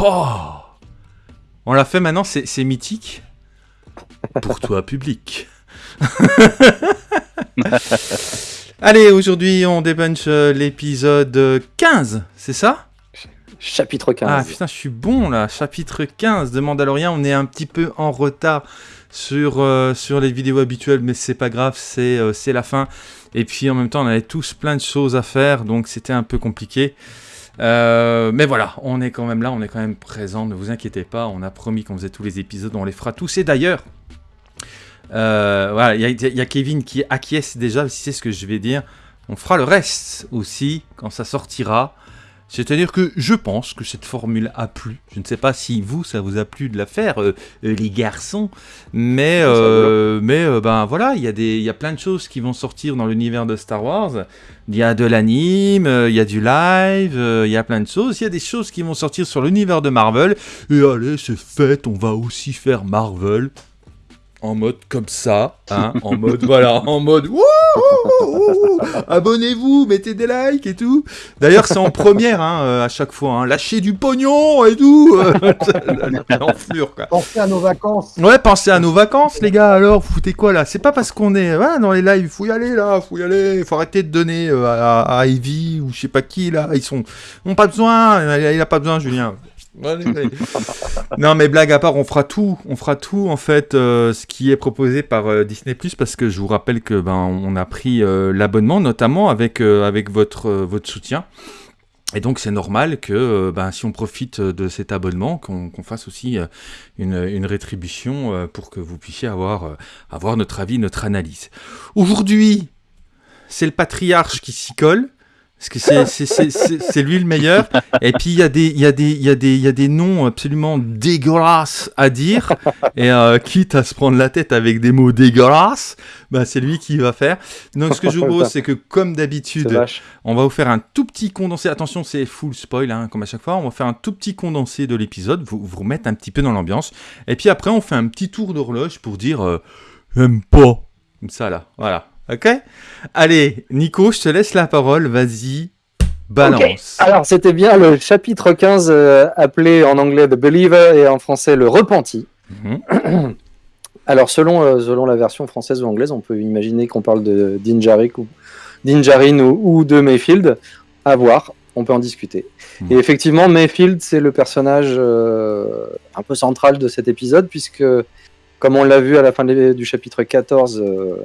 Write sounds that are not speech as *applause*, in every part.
Oh On l'a fait maintenant, c'est mythique. Pour toi, public. *laughs* Allez, aujourd'hui, on débunch euh, l'épisode 15, c'est ça? Chapitre 15. Ah putain, je suis bon là. Chapitre 15 de Mandalorian. On est un petit peu en retard sur, euh, sur les vidéos habituelles, mais c'est pas grave, c'est euh, c'est la fin. Et puis en même temps, on avait tous plein de choses à faire, donc c'était un peu compliqué. Euh, mais voilà, on est quand même là, on est quand même présent, ne vous inquiétez pas, on a promis qu'on faisait tous les épisodes, on les fera tous. Et d'ailleurs, euh, voilà, il y, a- il y a Kevin qui acquiesce déjà, si c'est ce que je vais dire. On fera le reste aussi quand ça sortira. C'est-à-dire que je pense que cette formule a plu. Je ne sais pas si vous, ça vous a plu de la faire, euh, euh, les garçons. Mais, euh, mais euh, ben voilà, il y, a des- il y a plein de choses qui vont sortir dans l'univers de Star Wars. Il y a de l'anime, il y a du live, il y a plein de choses. Il y a des choses qui vont sortir sur l'univers de Marvel. Et allez, c'est fait, on va aussi faire Marvel. En mode comme ça, hein, *laughs* en mode voilà, en mode abonnez-vous, mettez des likes et tout. D'ailleurs, c'est en première hein, euh, à chaque fois, hein, lâchez du pognon et tout. *laughs* L'enflure quoi. Pensez à nos vacances. Ouais, pensez à nos vacances, les gars. Alors, vous foutez quoi là? C'est pas parce qu'on est ouais, dans les lives, faut y aller là, faut y aller. Faut arrêter de donner euh, à, à Ivy ou je sais pas qui là. Ils sont, ils ont pas besoin. Il a pas besoin, Julien. *laughs* Non, mais blague à part, on fera tout, on fera tout en fait, euh, ce qui est proposé par euh, Disney parce que je vous rappelle que ben on a pris euh, l'abonnement, notamment avec avec votre votre soutien. Et donc c'est normal que ben, si on profite de cet abonnement, qu'on qu'on fasse aussi une, une rétribution pour que vous puissiez avoir, avoir notre avis, notre analyse. Aujourd'hui, c'est le patriarche qui s'y colle. Parce que c'est- lui le meilleur. Et puis il y, a des- il y, a des- il y, a des- il y a des noms absolument dégueulasses à dire. Et euh, quitte à se prendre la tête avec des mots dégueulasses, bah, c'est lui qui va faire. Donc ce que je vous propose, c'est que comme d'habitude, on va vous faire un tout petit condensé. Attention, c'est full spoil, hein, comme à chaque fois. On va faire un tout petit condensé de l'épisode, vous, vous remettre un petit peu dans l'ambiance. Et puis après, on fait un petit tour d'horloge pour dire euh, J'aime pas. Comme ça, là. Voilà. Ok? Allez, Nico, je te laisse la parole. Vas-y, balance. Alors, c'était bien le chapitre 15 euh, appelé en anglais The Believer et en français Le Repenti. Mhm. *clears throat* Alors, selon, euh, selon la version française ou anglaise, on peut imaginer qu'on parle de Dinjarik ou Dinjarin ou, ou de Mayfield. À voir, on peut en discuter. Mhm. Et effectivement, Mayfield, c'est le personnage euh, un peu central de cet épisode, puisque, comme on l'a vu à la fin de- du chapitre 14, euh,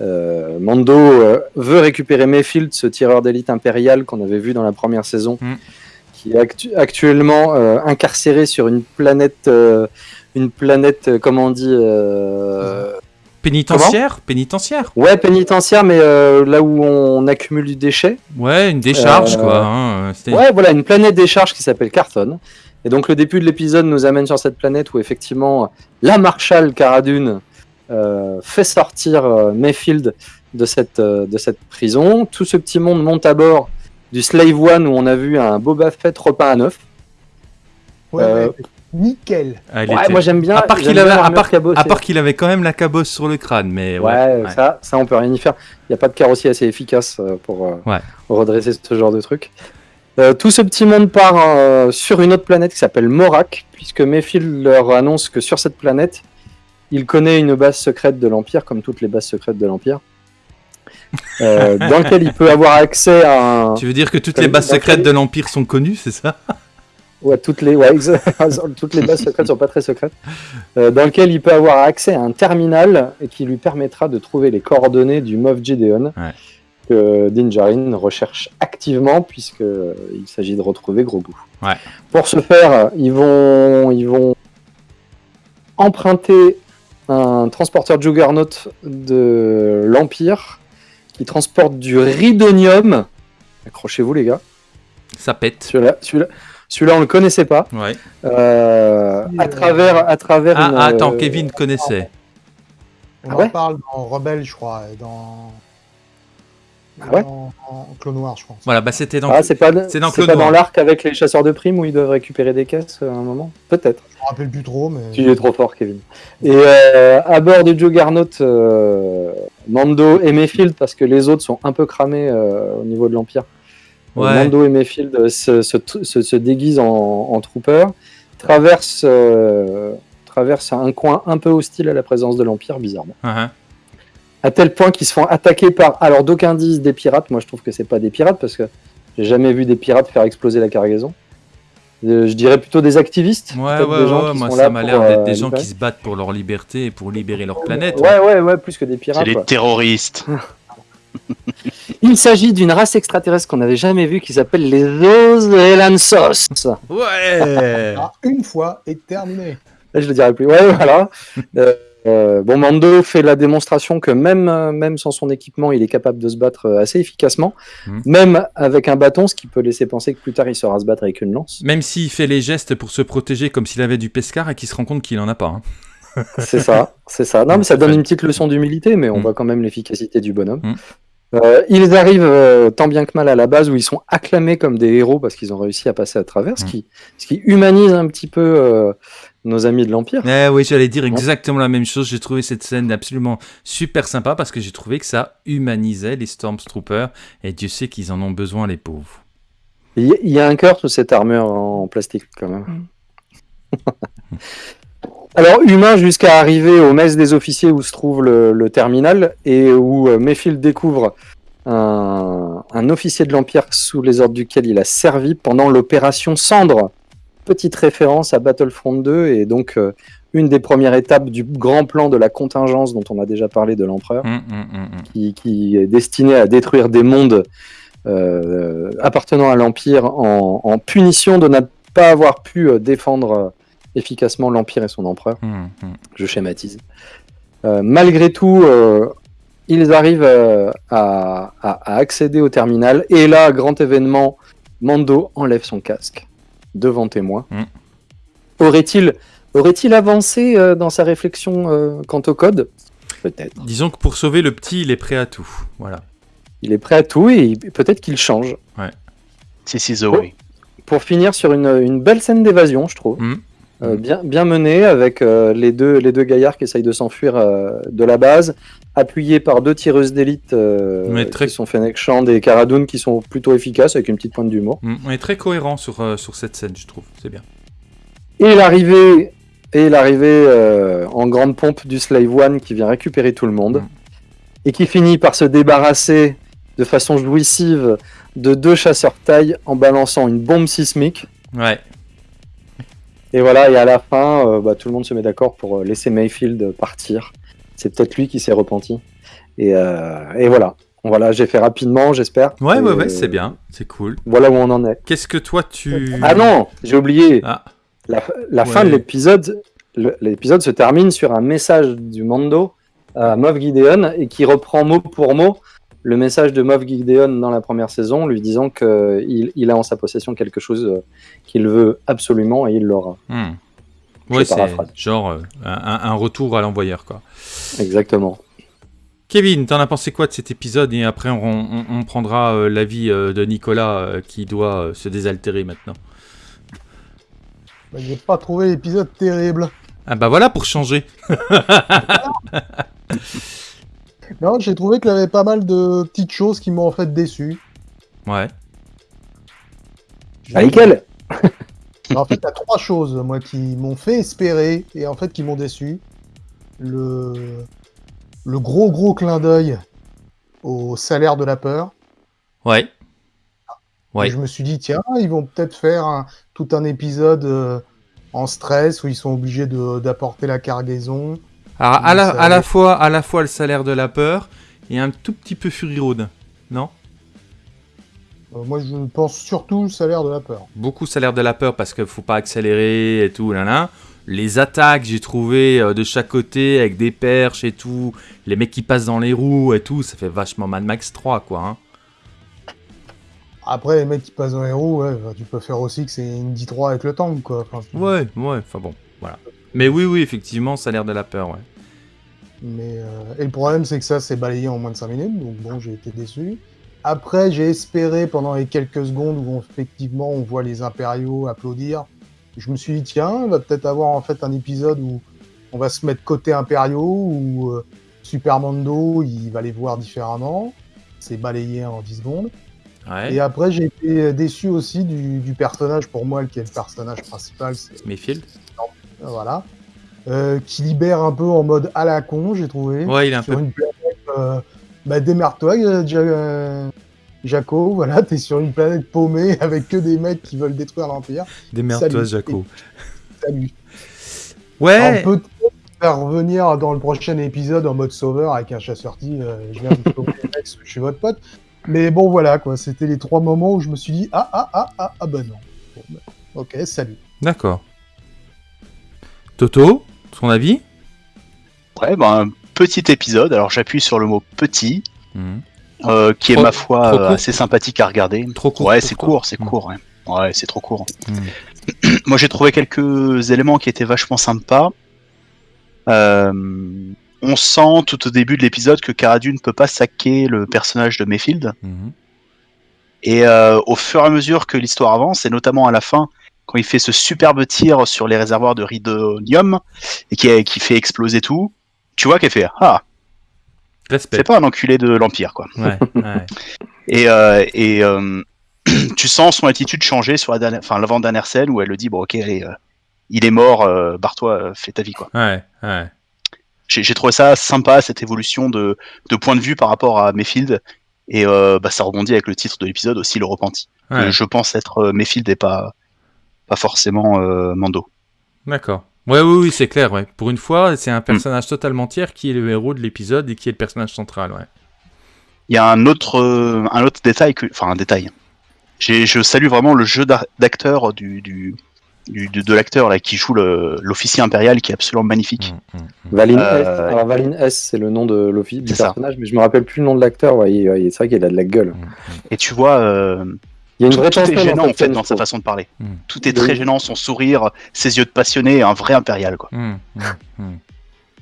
euh, Mando euh, veut récupérer Mayfield, ce tireur d'élite impérial qu'on avait vu dans la première saison, Mhm. qui est actu- actuellement euh, incarcéré sur une planète, une planète, comment on dit, Pénitentiaire Pénitentiaire ouais, pénitentiaire, mais là où on accumule du déchet. Ouais, une décharge, quoi. hein, Ouais, voilà, une planète décharge qui s'appelle Carthon. Et donc le début de l'épisode nous amène sur cette planète où effectivement la Marshal Cara Dune euh, fait sortir euh, Mayfield de cette, euh, de cette prison. Tout ce petit monde monte à bord du Slave One où on a vu un Boba Fett repeint à neuf. Ouais, Euh, ouais, nickel. Ah, il Ouais, était- moi j'aime bien. À part qu'il avait, à l'armure part, cabossée. à part qu'il avait quand même la cabosse sur le crâne, mais ouais. Ouais, ouais. Ça, ça on peut rien y faire. Il n'y a pas de carrossier assez efficace euh, pour euh, Ouais. redresser ce genre de truc. Euh, tout ce petit monde part euh, sur une autre planète qui s'appelle Morak, puisque Mayfield leur annonce que sur cette planète, il connaît une base secrète de l'Empire, comme toutes les bases secrètes de l'Empire, euh, dans laquelle il peut avoir accès à un... Tu veux dire que toutes les bases secrètes de l'Empire sont connues, c'est ça? Ouais, toutes les, ouais, *laughs* toutes les bases secrètes sont pas très secrètes. Euh, dans lequel il peut avoir accès à un terminal et qui lui permettra de trouver les coordonnées du Moff Gideon Ouais. que Din Djarin recherche activement puisque euh, il s'agit de retrouver Grogu. Ouais. Pour ce faire, ils vont, ils vont emprunter un transporteur Juggernaut de l'Empire qui transporte du ridonium. Accrochez-vous les gars. Ça pète. Celui-là, celui-là, celui-là, on le connaissait pas. Ouais. Euh, à travers, à travers. Ah, une, ah, attends, euh, Kevin connaissait. On Ah en ouais parle dans Rebelle, je crois, et dans. Ah ouais dans, dans Clone Noir, je pense. Voilà, bah c'était dans. Ah, c'est pas, c'est dans c'est Clone pas Noir. dans l'arc avec les chasseurs de primes où ils doivent récupérer des caisses euh, à un moment Peut-être. Je me rappelle plus trop, mais. Tu es trop fort, Kevin. Et euh, à bord du Juggernaut, euh, Mando et Mayfield, parce que les autres sont un peu cramés euh, au niveau de l'Empire, Ouais. Mando et Mayfield euh, se, se, se- se déguisent en, en troopers, traversent, euh, traversent un coin un peu hostile à la présence de l'Empire, bizarrement. Uh-huh. À tel point qu'ils se font attaquer par. Alors, d'aucuns disent des pirates. Moi, je trouve que c'est pas des pirates parce que j'ai jamais vu des pirates faire exploser la cargaison. Euh, je dirais plutôt des activistes. Ouais, ouais, des gens ouais, qui moi sont ça m'a l'air d'être euh, des gens qui se battent pour leur liberté et pour libérer leur planète. Ouais, ouais, ouais, plus que des pirates. C'est les terroristes. *laughs* Il s'agit d'une race extraterrestre qu'on n'avait jamais vue qui s'appelle les Ozelansos. Ouais Ah, une fois et terminé. Là, je le dirai plus. Ouais, voilà. Euh, bon, Mando fait la démonstration que même, euh, même sans son équipement, il est capable de se battre euh, assez efficacement, Mhm. même avec un bâton, ce qui peut laisser penser que plus tard il saura se battre avec une lance. Même s'il fait les gestes pour se protéger comme s'il avait du pescar et qu'il se rend compte qu'il en a pas. hein. *laughs* C'est ça, c'est ça. Non, mais ça donne une petite leçon d'humilité, mais on Mhm. voit quand même l'efficacité du bonhomme. Mhm. Euh, ils arrivent euh, tant bien que mal à la base où ils sont acclamés comme des héros parce qu'ils ont réussi à passer à travers, ce, qui, ce qui humanise un petit peu euh, nos amis de l'Empire. Eh oui, j'allais dire exactement la même chose. J'ai trouvé cette scène absolument super sympa parce que j'ai trouvé que ça humanisait les Stormtroopers et Dieu sait qu'ils en ont besoin, les pauvres. Il y, il y a un cœur sous cette armure en plastique quand même. *laughs* Alors humain jusqu'à arriver au mess des officiers où se trouve le, le terminal et où euh, Mayfield découvre un, un officier de l'Empire sous les ordres duquel il a servi pendant l'opération Cendre. Petite référence à Battlefront 2 et donc euh, une des premières étapes du grand plan de la contingence dont on a déjà parlé de l'Empereur Hum, hum, hum, qui, qui est destiné à détruire des mondes euh, appartenant à l'Empire en, en punition de ne pas avoir pu euh, défendre efficacement l'Empire et son empereur. Je schématise. Euh, malgré tout, ils arrivent à, à- à accéder au terminal et là, grand événement, Mando enlève son casque devant témoin. Mm. Aurait-il aurait-il avancé euh, dans sa réflexion euh, quant au code? Peut-être. Disons que pour sauver le petit, il est prêt à tout. Voilà. Il est prêt à tout et peut-être qu'il change. This is the way. Pour finir sur une, une belle scène d'évasion, je trouve. Mhm. Euh, bien, bien menée avec euh, les, deux, les deux gaillards qui essayent de s'enfuir euh, de la base, appuyés par deux tireuses d'élite très- qui sont Fennec Shand et Cara Dune qui sont plutôt efficaces avec une petite pointe d'humour. Hum, On est très cohérent sur, sur cette scène, je trouve. C'est bien. Et l'arrivée et l'arrivée en grande pompe du Slave One qui vient récupérer tout le monde Mhm. et qui finit par se débarrasser de façon jouissive de deux chasseurs taille en balançant une bombe sismique. Ouais. Et voilà, et à la fin, euh, bah, tout le monde se met d'accord pour euh, laisser Mayfield partir. C'est peut-être lui qui s'est repenti. Et, euh, et voilà. Voilà, j'ai fait rapidement, j'espère. Ouais, Et, ouais, ouais, c'est bien. C'est cool. Voilà où on en est. Qu'est-ce que toi, tu... Ah non, j'ai oublié. Ah, La, la Ouais. fin de l'épisode, l'épisode se termine sur un message du Mando à Moff Gideon et qui reprend mot pour mot le message de Moff Gideon dans la première saison, lui disant qu'il il a en sa possession quelque chose euh, qu'il veut absolument et il l'aura. Je Ouais, c'est genre euh, un, un- un retour à l'envoyeur, quoi. Exactement. Kevin, t'en as pensé quoi de cet épisode? Et après, on, on- on prendra euh, l'avis euh, de Nicolas euh, qui doit euh, se désaltérer maintenant. Bah, J'ai pas trouvé l'épisode terrible. Ah bah voilà pour changer. *laughs* *laughs* Non, j'ai trouvé qu'il y avait pas mal de petites choses qui m'ont en fait déçu. Ouais. Ah, nickel *laughs* En fait, il y a trois choses, moi, qui m'ont fait espérer et en fait qui m'ont déçu. Le... le gros gros clin d'œil au salaire de la peur. Ouais. Ouais. Et je me suis dit, tiens, ils vont peut-être faire un- tout un épisode euh, en stress où ils sont obligés de- d'apporter la cargaison. Alors, à la, à la fois, à la fois le salaire de la peur et un tout petit peu Fury Road. Non? Euh, moi, je pense surtout le salaire de la peur. Beaucoup salaire de la peur parce qu'il faut pas accélérer et tout. Là, là. Les attaques, j'ai trouvé euh, de chaque côté avec des perches et tout. Les mecs qui passent dans les roues et tout. Ça fait vachement Mad Max 3, quoi. hein. Après, les mecs qui passent dans les roues, ouais, bah, tu peux faire aussi que c'est une D3 avec le tank, quoi. Enfin, Ouais, ouais. Enfin bon. Mais oui, oui, effectivement, salaire de la peur, ouais. Mais, euh, et le problème, c'est que ça, c'est balayé en moins de 5 minutes, donc bon, j'ai été déçu. Après, j'ai espéré pendant les quelques secondes où on- effectivement on voit les impériaux applaudir. Je me suis dit, tiens, on va peut-être avoir en fait un épisode où on va se mettre côté impériaux, où euh, Super Mando, il va les voir différemment. C'est balayé en 10 secondes. Ouais. Et après, j'ai été déçu aussi du, du personnage, pour moi, qui est le personnage principal, c'est Mayfield. Voilà, euh, qui libère un peu en mode à la con, j'ai trouvé. Ouais, il est un sur peu. une planète, euh, bah, démerde-toi, euh, Ja- Jaco, *laughs* voilà, t'es sur une planète paumée *laughs* avec que des mecs qui veulent détruire l'Empire. Démerde-toi. Jaco. *laughs* Salut. Ouais. On peut faire revenir dans le prochain épisode en mode sauveur avec un chasseur dit euh, je viens vous sauver je suis votre pote. Mais bon voilà quoi, c'était les trois moments où je me suis dit ah ah ah ah ah bah non. Bon, bah, ok, salut. D'accord. Toto, ton avis Ouais, ben, un petit épisode. Alors j'appuie sur le mot petit, Mhm. euh, qui est ma foi euh, assez sympathique à regarder. Trop court. Ouais, c'est court, c'est Mm. court. Ouais, ouais c'est trop court. Mhm. *clears throat* Moi, j'ai trouvé quelques éléments qui étaient vachement sympas. Euh, on sent tout au début de l'épisode que Cara Dune ne peut pas saquer le personnage de Mayfield. Et au fur et à mesure que l'histoire avance, et notamment à la fin, quand il fait ce superbe tir sur les réservoirs de ridonium et qui, qui fait exploser tout, tu vois qu'elle fait Ah, c'est pas un enculé de l'Empire, quoi. Ouais, ouais. *laughs* Et, euh, et euh, *clears throat* tu sens son attitude changer sur la l'avant-dernière scène où elle le dit bon ok allez, euh, il est mort, barre-toi, fais ta vie quoi. Ouais, ouais. J'ai trouvé ça sympa cette évolution de, de point de vue par rapport à Mayfield et bah, ça rebondit avec le titre de l'épisode aussi le repenti. je pense être Mayfield et pas pas forcément euh, Mando. D'accord. Ouais, oui, oui, c'est clair. Ouais. Pour une fois, c'est un personnage totalement tiers qui est le héros de l'épisode et qui est le personnage central. Ouais. Il y a un autre euh, un autre détail que enfin un détail. J'ai- Je salue vraiment le jeu d'a- d'acteur du, du, du- de, de l'acteur là qui joue l'officier impérial qui est absolument magnifique. Mm, mm, mm. Valine Euh, S. Alors Valine S, c'est le nom de l'office du ça. personnage, mais je me rappelle plus le nom de l'acteur. Ouais, c'est vrai qu'il a de la gueule. Et tu vois, euh, Il y a une tout, vraie tout est gênant en fait dans sa façon de parler. Mm. Tout est très gênant, son sourire, ses yeux de passionné, un vrai impérial quoi. Mm, mm, mm.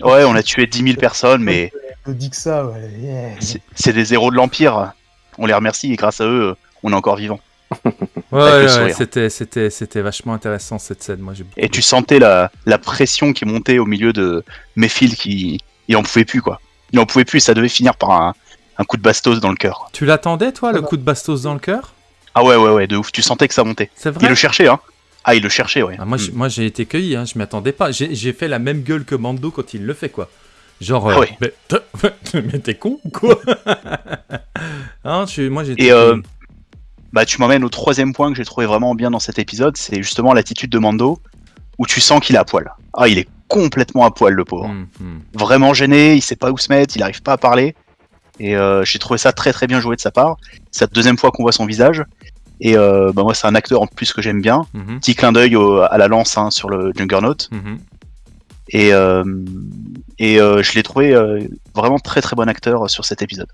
Ouais, on a tué 10 000 personnes, mais dis que ça, ouais. yeah. c'est des héros de l'Empire. On les remercie et grâce à eux, on est encore vivants. *laughs* Ouais, le ouais, c'était, c'était, c'était vachement intéressant cette scène. Moi, beaucoup Et tu sentais la, la pression qui montait au milieu de Mayfield qui il en pouvait plus quoi. Il en pouvait plus, ça devait finir par un, un coup de bastos dans le cœur. Tu l'attendais, toi, le Ah bah. coup de bastos dans le cœur? Ah ouais ouais ouais, de ouf. Tu sentais que ça montait. C'est Il vrai le cherchait hein. Ah il le cherchait ouais. Ah, moi, Mm. j'ai- moi, j'ai été cueilli, hein, je m'y attendais pas. J'ai, fait la même gueule que Mando quand il le fait, quoi. Genre, Ah euh, ouais. *laughs* mais, t'es- con ou quoi? *laughs* Hein, suis- Moi, j'ai été Et, euh. Bah tu m'emmènes au troisième point que j'ai trouvé vraiment bien dans cet épisode, c'est justement l'attitude de Mando où tu sens qu'il est à poil. Ah il est complètement à poil le pauvre. Mm, mm. Vraiment gêné, il sait pas où se mettre, il arrive pas à parler. Et euh, j'ai trouvé ça très très bien joué de sa part. C'est la deuxième fois qu'on voit son visage. Et euh, bah moi c'est un acteur en plus que j'aime bien. Mhm, Petit clin d'œil à la lance hein, sur le Juggernaut. mhm. Et, euh, et euh, je l'ai trouvé euh, vraiment très très bon acteur sur cet épisode.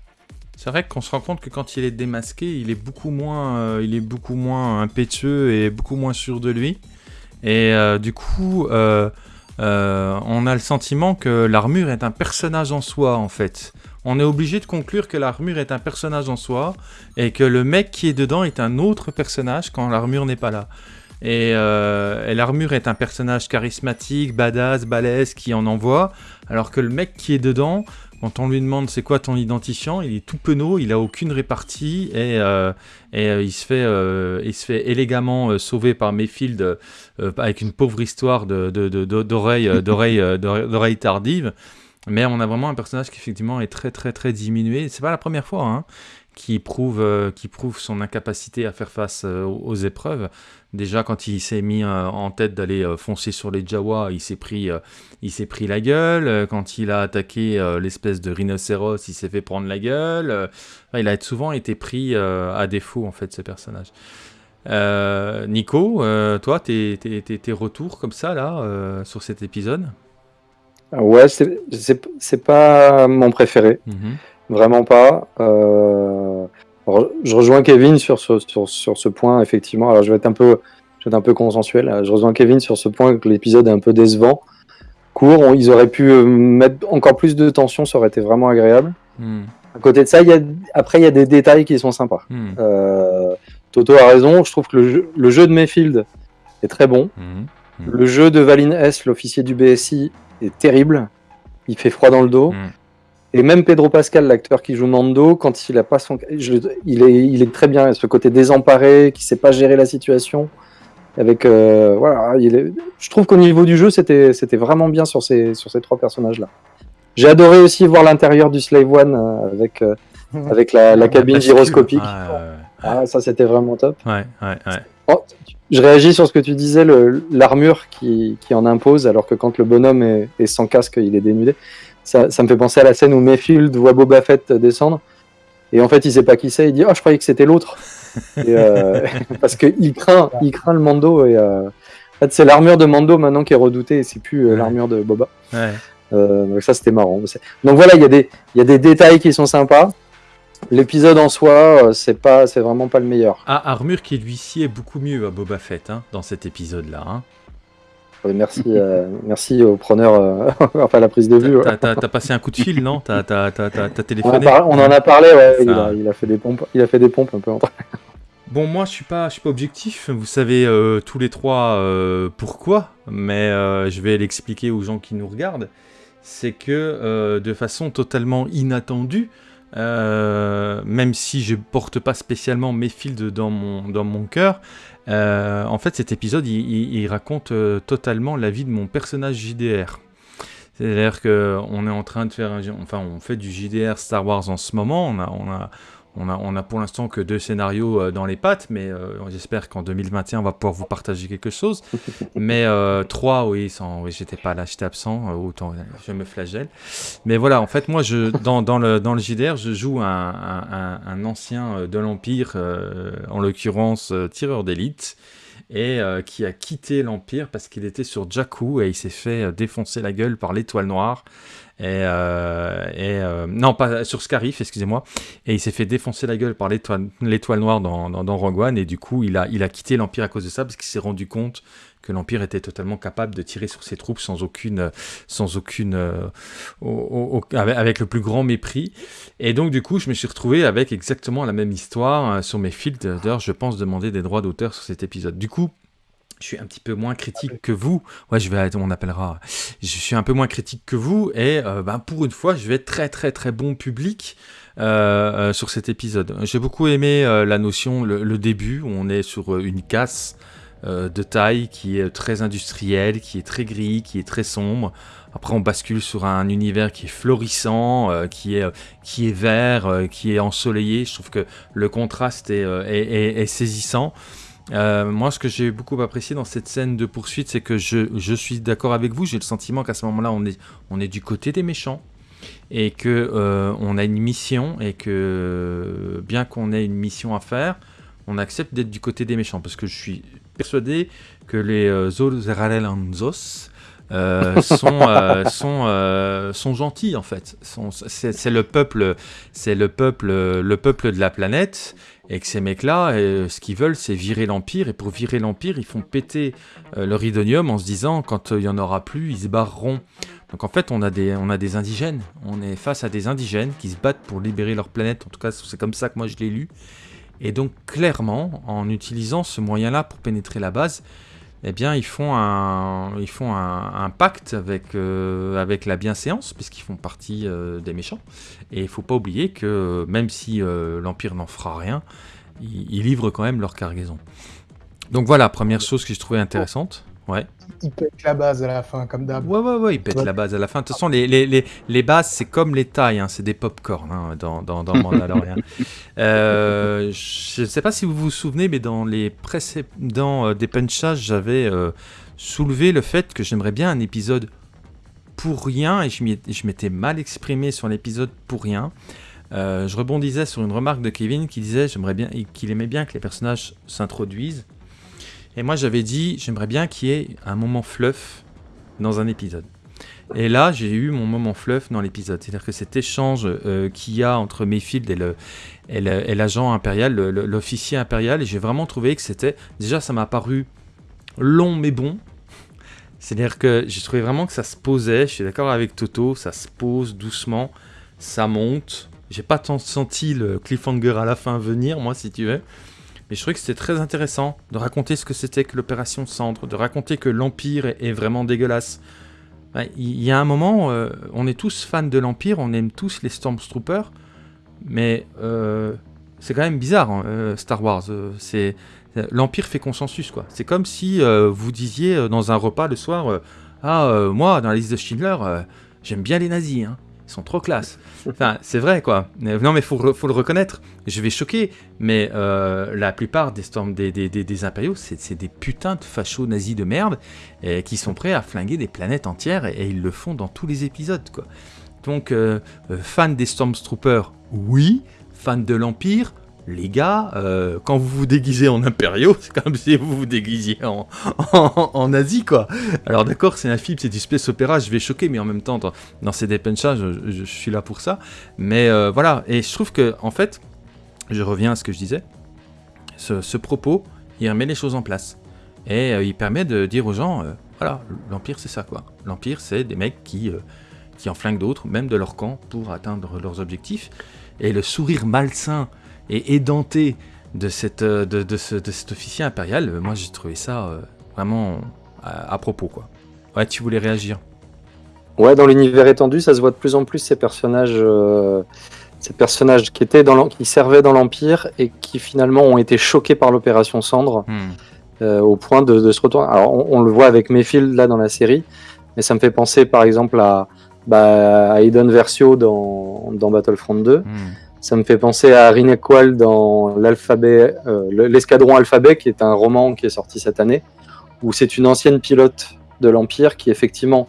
C'est vrai qu'on se rend compte que quand il est démasqué, il est beaucoup moins, il est beaucoup moins impétueux et beaucoup moins sûr de lui. Et du coup, euh, on a le sentiment que l'armure est un personnage en soi, en fait. On est obligé de conclure que l'armure est un personnage en soi et que le mec qui est dedans est un autre personnage quand l'armure n'est pas là. Et, euh, et l'armure est un personnage charismatique, badass, balèze, qui en envoie, alors que le mec qui est dedans, quand on lui demande c'est quoi ton identifiant, il est tout penaud, il a aucune répartie et, euh, et euh, il, se fait, euh, il se fait élégamment sauver par Mayfield avec une pauvre histoire de, de, de- de- d'oreille, d'oreille, d'oreille, d'oreille tardive. Mais on a vraiment un personnage qui effectivement est très très très diminué. C'est pas la première fois hein, qui prouve euh, qui prouve son incapacité à faire face euh, aux, épreuves. Déjà quand il s'est mis euh, en tête d'aller foncer sur les Jawa, il s'est pris il s'est pris la gueule. Quand il a attaqué l'espèce de rhinocéros, il s'est fait prendre la gueule. Enfin, il a souvent été pris à défaut, en fait, ce personnage. Nico, toi, tes, tes, tes- retours comme ça, là, sur cet épisode? Ouais, c'est- pas mon préféré. Mhm. Vraiment pas. Euh, alors, je rejoins Kevin sur ce, sur, sur ce point, effectivement. Alors, je vais être un peu, je vais être un peu consensuel. Je rejoins Kevin sur ce point que l'épisode est un peu décevant. Court, on- ils auraient pu euh, mettre encore plus de tension, ça aurait été vraiment agréable. Mhm. À côté de ça, y a, après, il y a des détails qui sont sympas. Mhm. Euh, Toto a raison, je trouve que le jeu, le jeu de Mayfield est très bon. Mhm. Le jeu de Valine S, l'officier du BSI, est terrible. Il fait froid dans le dos. Et même Pedro Pascal, l'acteur qui joue Mando, quand il a pas son, je- il est, il est très bien. Ce côté désemparé, qui sait pas gérer la situation. Avec, euh, voilà, il est- je trouve qu'au niveau du jeu, c'était, c'était vraiment bien sur ces, sur ces trois personnages-là. J'ai adoré aussi voir l'intérieur du Slave One euh, avec, euh, *laughs* avec la, la cabine gyroscopique. Ouais, Ah, ça, c'était vraiment top. ouais, ouais, ouais. Oh, je réagis sur ce que tu disais, le- l'armure qui, qui en impose, alors que quand le bonhomme est, est sans casque, il est dénudé. Ça, ça me fait penser à la scène où Mayfield voit Boba Fett descendre. Et en fait, il sait pas qui c'est. Il dit Oh, je croyais que c'était l'autre. Euh, *laughs* parce qu'il craint, il craint le Mando. Et, euh, en fait, c'est l'armure de Mando maintenant qui est redoutée et c'est plus euh, Ouais. l'armure de Boba. ouais. Euh, donc ça, c'était marrant. Donc voilà, il y, a des- y a des détails qui sont sympas. L'épisode en soi, c'est pas, c'est vraiment pas le meilleur. Ah, armure qui lui sied beaucoup mieux à Boba Fett hein, dans cet épisode-là. Hein. Merci, euh, *laughs* merci au preneur, euh, *laughs* enfin la prise de vue. T'as- passé un coup de fil, non T'as t'as- t'as- t'as- t'as On, en téléphoné par- on en a parlé, ouais. Il a, il a fait des pompes, il a fait des pompes un peu. entre- *laughs* Bon, moi, je suis pas, je suis pas objectif. Vous savez euh, tous les trois euh, pourquoi, mais euh, je vais l'expliquer aux gens qui nous regardent. C'est que euh, de façon totalement inattendue, euh, même si je porte pas spécialement Mayfield dans mon dans mon cœur, euh, en fait, cet épisode, il, raconte euh, totalement la vie de mon personnage JDR. C'est-à-dire que on est en train de faire, enfin, on fait du JDR Star Wars en ce moment. On a, on a, on a, on a pour l'instant que deux scénarios euh, dans les pattes, mais euh, j'espère qu'en 2021, on va pouvoir vous partager quelque chose. *laughs* Mais euh, trois, oui, sans, oui, j'étais pas là, j'étais absent, euh, autant euh, je me flagelle. Mais voilà, en fait, moi, je, dans, dans, le, dans le JDR, je joue un, un, ancien euh, de l'Empire, euh, en l'occurrence euh, tireur d'élite, et euh, qui a quitté l'Empire parce qu'il était sur Jakku et il s'est fait euh, défoncer la gueule par l'étoile noire. Et, euh, non, pas sur Scarif, excusez-moi. Et il s'est fait défoncer la gueule par l'étoile noire dans, dans. Et du coup, il a, il a quitté l'Empire à cause de ça parce qu'il s'est rendu compte que l'Empire était totalement capable de tirer sur ses troupes sans aucune, sans aucune, euh, avec, le plus grand mépris. Et donc, du coup, je me suis retrouvé avec exactement la même histoire euh, sur mes fils. D'ailleurs, je pense demander des droits d'auteur sur cet épisode. Du coup, je suis un petit peu moins critique que vous. Ouais, je vais, on appellera. Je suis un peu moins critique que vous et euh, ben, pour une fois, je vais être très très très bon public euh, sur cet épisode. J'ai beaucoup aimé la notion, le, début où on est sur une casse euh, de taille qui est très industrielle, qui est très gris, qui est très sombre. Après, on bascule sur un univers qui est florissant, euh, qui, est, euh, qui est vert, qui est ensoleillé. Je trouve que le contraste est, saisissant. Moi, ce que j'ai beaucoup apprécié dans cette scène de poursuite, c'est que je, suis d'accord avec vous. J'ai le sentiment qu'à ce moment-là, on est, on est du côté des méchants et que on a une mission et que bien qu'on ait une mission à faire, on accepte d'être du côté des méchants parce que je suis persuadé que les euh, Zolzeralanzos euh, sont, euh, *laughs* sont, euh, sont gentils en fait. C'est le peuple, c'est le peuple, le peuple de la planète et que ces mecs-là, ce qu'ils veulent, c'est virer l'Empire. Et pour virer l'Empire, ils font péter euh, le ridonium en se disant, quand il y en aura plus, ils se barreront. Donc en fait, on a, des, on a des indigènes. On est face à des indigènes qui se battent pour libérer leur planète. En tout cas, c'est comme ça que moi je l'ai lu. Et donc clairement, en utilisant ce moyen-là pour pénétrer la base, eh bien, ils font un, ils font un, un pacte avec, euh, avec la bienséance, puisqu'ils font partie euh, des méchants. Et il ne faut pas oublier que même si euh, l'Empire n'en fera rien, ils, ils livrent quand même leur cargaison. Donc voilà, première chose que je trouvais intéressante. Ouais. Il pète la base à la fin, comme d'hab. Ouais, ouais, ouais, pètent Ouais. la base à la fin. De toute façon, les, les, les, les bases, c'est comme les tailles, hein, c'est des pop-corn hein, dans, dans, dans *laughs* Mandalorian. euh, je ne sais pas si vous vous souvenez, mais dans les précédents euh, des punchages, j'avais euh, soulevé le fait que j'aimerais bien un épisode pour rien, et je m'étais mal exprimé sur l'épisode pour rien. Euh, je rebondissais sur une remarque de Kevin qui disait j'aimerais bien qu'il aimait bien que les personnages s'introduisent. Et moi j'avais dit j'aimerais bien qu'il y ait un moment fluff dans un épisode. Et là j'ai eu mon moment fluff dans l'épisode. C'est-à-dire que cet échange euh, qu'il y a entre Mayfield et et l'agent impérial, l'officier impérial, et j'ai vraiment trouvé que c'était déjà ça m'a paru long mais bon. C'est-à-dire que j'ai trouvé vraiment que ça se posait, je suis d'accord avec Toto, ça se pose doucement, ça monte. J'ai pas tant senti le cliffhanger à la fin venir, moi, si tu veux. Mais je trouvais que c'était très intéressant de raconter ce que c'était que l'opération Cendre, de raconter que l'Empire est, vraiment dégueulasse. Il y a un moment, euh, on est tous fans de l'Empire, on aime tous les Stormtroopers, mais euh, c'est quand même bizarre, hein, euh, Star Wars. c'est L'Empire fait consensus, quoi. C'est comme si vous disiez dans un repas le soir Ah, moi, dans la liste de Schindler, j'aime bien les nazis, hein. Ils sont trop classe. Enfin, c'est vrai, quoi. Non, mais faut, faut le reconnaître. Je vais choquer, mais euh, la plupart des, storm, des, des, impériaux, c'est des putains de fachos nazis de merde et qui sont prêts à flinguer des planètes entières et, et ils le font dans tous les épisodes, quoi. Donc, euh, euh, fan des Stormtroopers, oui. Fan de l'Empire, les gars, euh, quand vous vous déguisez en impériaux, *laughs* c'est comme si vous vous déguisiez en, en, en nazi, quoi. Alors d'accord, c'est un film, c'est du space opéra, je vais choquer, mais en même temps, dans, ces dépenchas, je, suis là pour ça. Mais euh, voilà, et je trouve que, en fait, je reviens à ce que je disais, ce, propos, il remet les choses en place. Et euh, il permet de dire aux gens, voilà, l'Empire c'est ça, quoi. L'Empire c'est des mecs qui, qui en flinguent d'autres, même de leur camp, pour atteindre leurs objectifs. Et le sourire malsain et édenté de, cette, euh, de, de ce- de cet officier impérial, euh, moi j'ai trouvé ça euh, vraiment à, à propos, quoi. Ouais, tu voulais réagir Ouais, dans l'univers étendu, ça se voit de plus en plus ces personnages, euh, ces personnages qui étaient dans qui servaient dans l'Empire et qui finalement ont été choqués par l'opération Cendre Hmm. euh, au point de, de se retourner. Alors on, on le voit avec Mayfield là dans la série, mais ça me fait penser par exemple à, bah, à Aiden Versio dans, dans Battlefront 2. Hmm. Ça me fait penser à Rinek Qual dans l'alphabet, euh, le- l'escadron alphabet, qui est un roman qui est sorti cette année, où c'est une ancienne pilote de l'Empire qui effectivement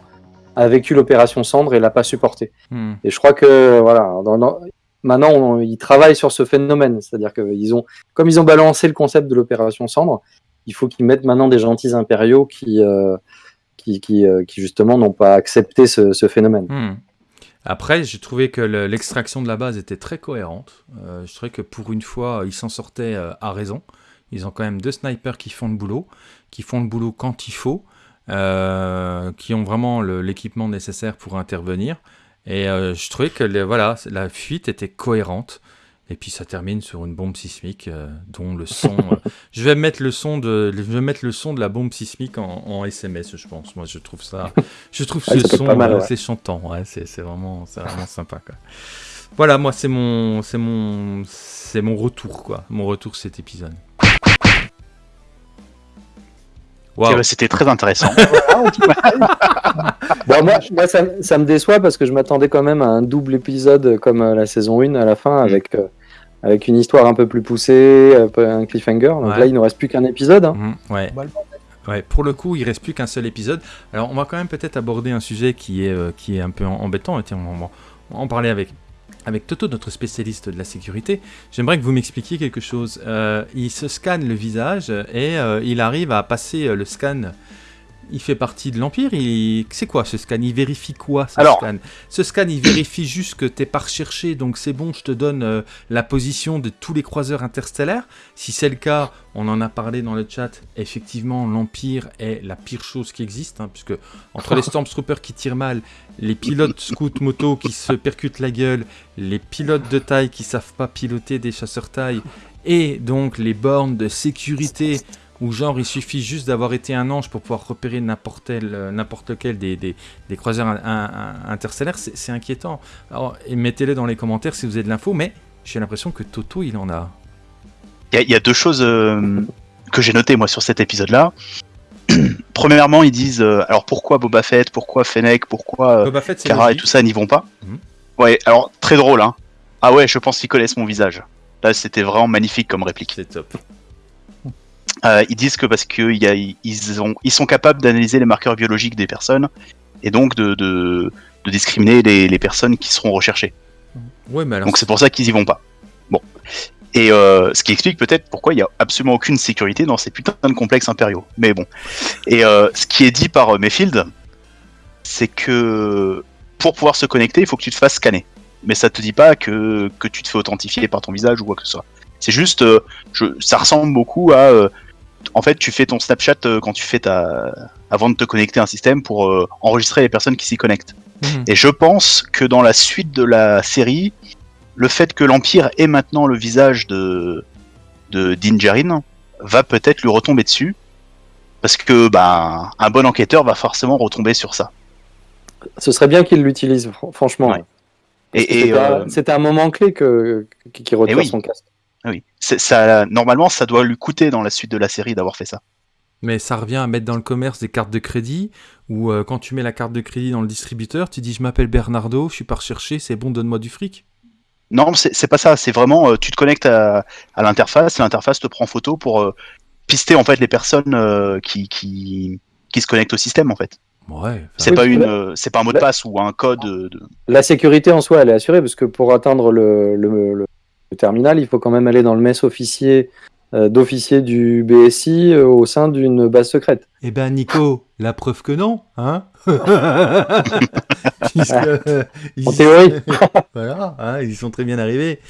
a vécu l'opération Cendre et l'a pas supporté. Hmm. Et je crois que voilà, dans- dans- maintenant on- ils travaillent sur ce phénomène, c'est-à-dire que ils ont, comme ils ont balancé le concept de l'opération Cendre, il faut qu'ils mettent maintenant des gentils impériaux qui, euh, qui, qui, euh, qui justement n'ont pas accepté ce, ce phénomène. Hmm. Après, j'ai trouvé que le- l'extraction de la base était très cohérente. Euh, je trouvais que pour une fois, ils s'en sortaient euh, à raison. Ils ont quand même deux snipers qui font le boulot, qui font le boulot quand il faut, euh, qui ont vraiment l'équipement nécessaire pour intervenir. Et euh, je trouvais que voilà, la fuite était cohérente. Et puis ça termine sur une bombe sismique euh, dont le son. euh, *laughs* je vais mettre le son de, je vais mettre le son de la bombe sismique en, en SMS, je pense. Moi, je trouve ça, je trouve *laughs* Ouais, ce son, mal, euh, ouais. c'est chantant. Ouais, c'est c'est vraiment, c'est vraiment sympa. Quoi. Voilà, moi, c'est mon, c'est mon, c'est mon retour, quoi. Mon retour cet épisode. Bah, C'était très intéressant. *laughs* Bon, moi, moi, ça, ça me déçoit parce que je m'attendais quand même à un double épisode comme euh, la saison 1 à la fin avec, euh, avec une histoire un peu plus poussée, un peu un cliffhanger. Donc Ouais. là, il ne reste plus qu'un épisode. hein. Ouais. Bah, Ouais, pour le coup, il reste plus qu'un seul épisode. Alors, on va quand même peut-être aborder un sujet qui est, euh, qui est un peu embêtant. Et tiens, on va en parler avec, avec Toto, notre spécialiste de la sécurité. J'aimerais que vous m'expliquiez quelque chose. Euh, il se scanne le visage et euh, il arrive à passer euh, le scan. Il fait partie de l'Empire. Il... C'est quoi ce scan? Il vérifie quoi ce Alors- scan? Ce scan, il vérifie juste que t'es pas recherché, donc c'est bon, je te donne euh, la position de tous les croiseurs interstellaires. Si c'est le cas, on en a parlé dans le chat, effectivement, l'Empire est la pire chose qui existe, hein, puisque entre les *laughs* Stormtroopers qui tirent mal, les pilotes scout moto qui se percutent la gueule, les pilotes de taille qui savent pas piloter des chasseurs taille, et donc les bornes de sécurité où genre il suffit juste d'avoir été un ange pour pouvoir repérer n'importe tel- euh, lequel des, des, des croiseurs in- in- in- interstellaires, c'est inquiétant. Alors, et mettez-le dans les commentaires si vous avez de l'info, mais j'ai l'impression que Toto, il en a. Il y, a- il y a deux choses euh, que j'ai notées moi sur cet épisode-là. *clears throat* Premièrement, ils disent euh, alors pourquoi Boba Fett, pourquoi Fennec, pourquoi euh, Boba Fett, c'est Kara et tout ça n'y vont pas. Mhm. Ouais, alors très drôle, hein. Ah ouais, je pense qu'ils connaissent mon visage. Là, c'était vraiment magnifique comme réplique. C'est top. Euh, ils disent que parce que il y a- ils, ont, ils sont capables d'analyser les marqueurs biologiques des personnes et donc de, de, de discriminer les, les personnes qui seront recherchées. Ouais, mais alors. Donc c'est pour ça qu'ils y vont pas. Bon. Et euh, ce qui explique peut-être pourquoi il y a absolument aucune sécurité dans ces putains de complexes impériaux. Mais bon. Et euh, ce qui est dit par Mayfield, c'est que pour pouvoir se connecter, il faut que tu te fasses scanner. Mais ça te dit pas que, que tu te fais authentifier par ton visage ou quoi que ce soit. C'est juste, euh, je, ça ressemble beaucoup à, en fait, tu fais ton Snapchat euh, quand tu fais ta, avant de te connecter à un système pour euh, enregistrer les personnes qui s'y connectent. Mhm. Et je pense que dans la suite de la série, le fait que l'Empire ait maintenant le visage de, de Din Djarin va peut-être lui retomber dessus. Parce que bah, un bon enquêteur va forcément retomber sur ça. Ce serait bien qu'il l'utilise, fr- franchement. Ouais. C'était un- euh, un moment clé que qui retire oui. son casque. Ah oui. Ça, normalement, ça doit lui coûter dans la suite de la série d'avoir fait ça. Mais ça revient à mettre dans le commerce des cartes de crédit, où euh, quand tu mets la carte de crédit dans le distributeur, tu dis je m'appelle Bernardo, je suis pas recherché, c'est bon, donne-moi du fric. Non, c'est pas ça. C'est vraiment, euh, tu te connectes à, à l'interface, l'interface te prend photo pour euh, pister en fait les personnes euh, qui, qui, qui se connectent au système en fait. Ouais. C'est Oui, pas une, euh, c'est pas un mot de passe ou un code. de- La sécurité en soi, elle est assurée, parce que pour atteindre le, le- le- le terminal, il faut quand même aller dans le mess officier euh, d'officier du BSI euh, au sein d'une base secrète. Eh ben Nico, la preuve que non, hein *laughs* Puisque, euh, En théorie. *laughs* voilà, hein, ils y sont très bien arrivés.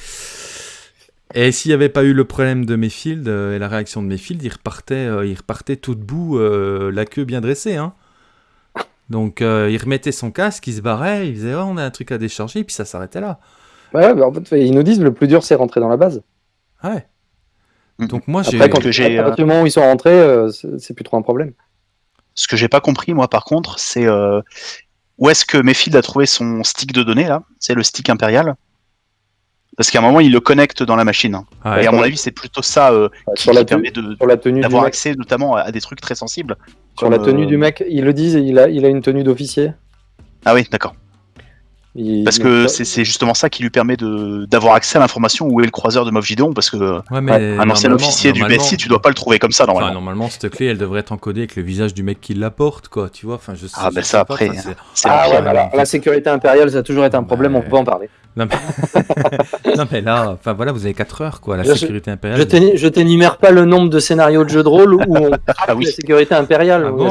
Et s'il n'y avait pas eu le problème de Mayfield euh, et la réaction de Mayfield, il repartait, il repartait tout debout, la queue bien dressée. Hein. Donc il remettait son casque, il se barrait, il disait oh, on a un truc à décharger, et puis ça s'arrêtait là. Ouais, bah, en fait, ils nous disent le plus dur, c'est rentrer dans la base. Ouais. Mhm. Donc moi j'ai. Après, quand que j'ai, à partir du moment où ils sont rentrés, euh, c'est plus trop un problème. Ce que j'ai pas compris moi par contre, c'est euh, où est-ce que Mayfield a trouvé son stick de données là? C'est le stick impérial Parce qu'à un moment il le connecte dans la machine. hein. Ouais. Et à mon avis c'est plutôt ça euh, Euh, qui, sur, la qui permet la d'avoir accès notamment à, à des trucs très sensibles. sur comme, la tenue euh, du mec, ils le disent, il a, il a une tenue d'officier. Ah oui, d'accord. Il- Parce que c'est justement ça qui lui permet de d'avoir accès à l'information où est le croiseur de Moff Gideon, parce que Ouais, mais Ouais, un ancien officier du BSI, tu dois pas le trouver comme ça Enfin, normalement. normalement, cette clé, elle devrait être encodée avec le visage du mec qui la porte, quoi. Tu vois, enfin, je sais. Ah, ben ça, après, c'est- Ah ouais, la sécurité impériale, ça a toujours été un problème, on Ouais. peut en parler. Non mais... *laughs* non, mais là, enfin voilà, vous avez 4 heures, quoi. La Je- sécurité impériale. Je t'énumère pas le nombre de scénarios de jeux de rôle où on *laughs* Ah oui. la sécurité impériale. Ah bon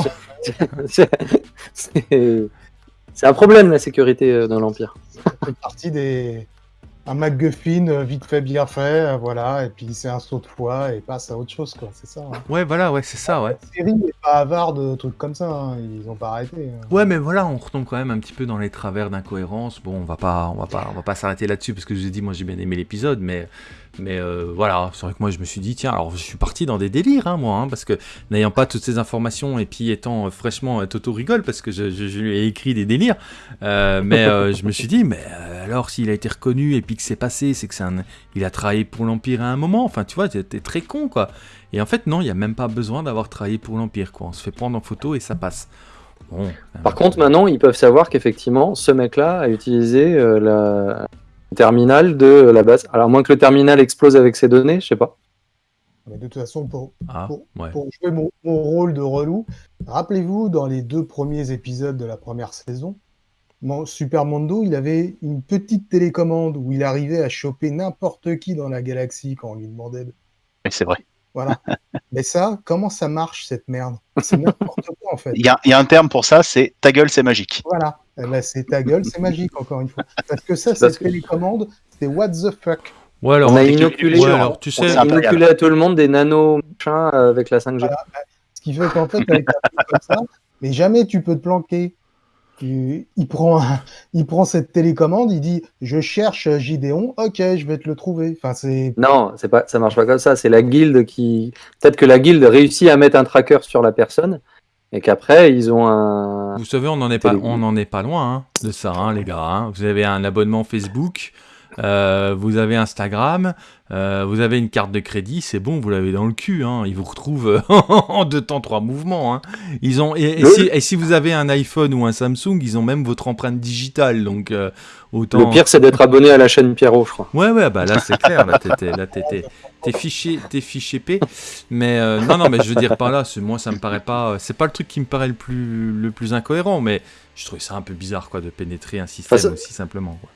c'est un problème la sécurité euh, dans l'Empire. C'est parti des. Un MacGuffin euh, vite fait, bien fait, euh, voilà, et puis c'est un saut de foi et passe à autre chose, quoi, c'est ça. hein. Ouais, voilà, ouais, c'est ça, ouais. La série n'est pas avare de trucs comme ça, hein, ils ont pas arrêté. hein. Ouais, mais voilà, on retombe quand même un petit peu dans les travers d'incohérence. Bon, on va pas, on va pas, on va pas s'arrêter là-dessus parce que je vous ai dit, moi j'ai bien aimé l'épisode, mais, mais euh, voilà, c'est vrai que moi je me suis dit, tiens, alors je suis parti dans des délires, hein, moi, hein, parce que n'ayant pas toutes ces informations et puis étant euh, fraîchement, euh, Toto rigole parce que je, je- je lui ai écrit des délires, euh, mais je me suis dit, mais alors s'il a été reconnu et puis que c'est passé, c'est que c'est un, il a travaillé pour l'Empire à un moment. Enfin, tu vois, t'es très con, quoi. Et en fait, non, il y a même pas besoin d'avoir travaillé pour l'Empire, quoi. On se fait prendre en photo et ça passe. Bon. Par contre, maintenant, ils peuvent savoir qu'effectivement, ce mec-là a utilisé la terminal de la base. Alors, à moins que le terminal explose avec ses données, je sais pas. Mais de toute façon, pour, Ah, pour- ouais. pour jouer mon, mon rôle de relou, rappelez-vous, dans les deux premiers épisodes de la première saison, Mon- Super Mondo, il avait une petite télécommande où il arrivait à choper n'importe qui dans la galaxie quand on lui demandait. de- Oui, c'est vrai. Voilà. *laughs* Mais ça, comment ça marche cette merde? C'est n'importe quoi en fait. Il y a, il y a un terme pour ça, c'est ta gueule, c'est magique. Voilà. Ben, c'est ta gueule, c'est magique encore une fois. Parce que ça, Parce cette que- télécommande, c'est what the fuck. Ouais, alors, On a inoculé, ouais, on- alors, tu on sais, c'est inoculé à tout le monde des nano machins euh, avec la 5G. Voilà. Ce qui fait qu'en fait, avec un truc comme ça, mais jamais tu peux te planquer. Tu- Il prend, un- il prend cette télécommande, il dit Je cherche Gideon, ok, je vais te le trouver. Enfin, c'est. Non, c'est pas, ça marche pas comme ça. C'est la guilde qui. Peut-être que la guilde réussit à mettre un tracker sur la personne et qu'après ils ont un. Vous savez, on n'en est pas, Télé- on en est pas loin hein, de ça, hein, les gars. hein. Vous avez un abonnement Facebook, euh, vous avez Instagram, euh, vous avez une carte de crédit, c'est bon, vous l'avez dans le cul. Hein. Ils vous retrouvent euh, *laughs* en deux temps, trois mouvements. Hein. Ils ont et, si, et si vous avez un iPhone ou un Samsung, ils ont même votre empreinte digitale, donc euh, autant. Le pire, c'est d'être abonné à la chaîne Pierrot, je crois. Ouais, ouais, bah là c'est clair, là t'es- fiché, fiché P. Mais euh, non, non, mais je veux dire par là, c'est- moi ça me paraît pas, c'est pas le truc qui me paraît le plus, le plus incohérent, mais je trouvais ça un peu bizarre quoi de pénétrer un système ça- aussi simplement. Quoi.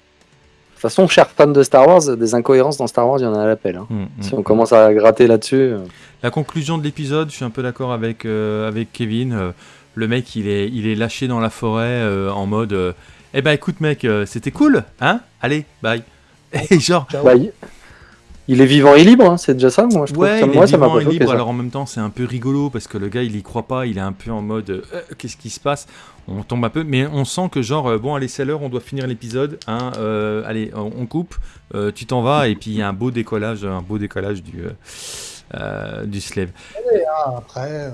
De toute façon, chers fans de Star Wars, des incohérences dans Star Wars, il y en a à l'appel. hein. Hum, hum. Si on commence à gratter là-dessus. euh, La conclusion de l'épisode, je suis un peu d'accord avec, euh, avec Kevin. euh, le mec, il est, il est lâché dans la forêt euh, en mode, eh ben écoute mec, c'était cool, hein Allez, bye. *laughs* Et genre, Ciao. Il... est vivant et libre, hein, c'est déjà ça, moi je trouve. Ouais, ça, il moi, est ça m'a pas libre, ça. alors en même temps c'est un peu rigolo parce que le gars il y croit pas, il est un peu en mode euh, qu'est-ce qui se passe? On tombe un peu, mais on sent que genre euh, bon allez c'est l'heure, on doit finir l'épisode, hein, euh, allez on, coupe, euh, tu t'en vas et puis il y a un beau décollage, un beau décollage du euh, euh, du slave. Après, euh,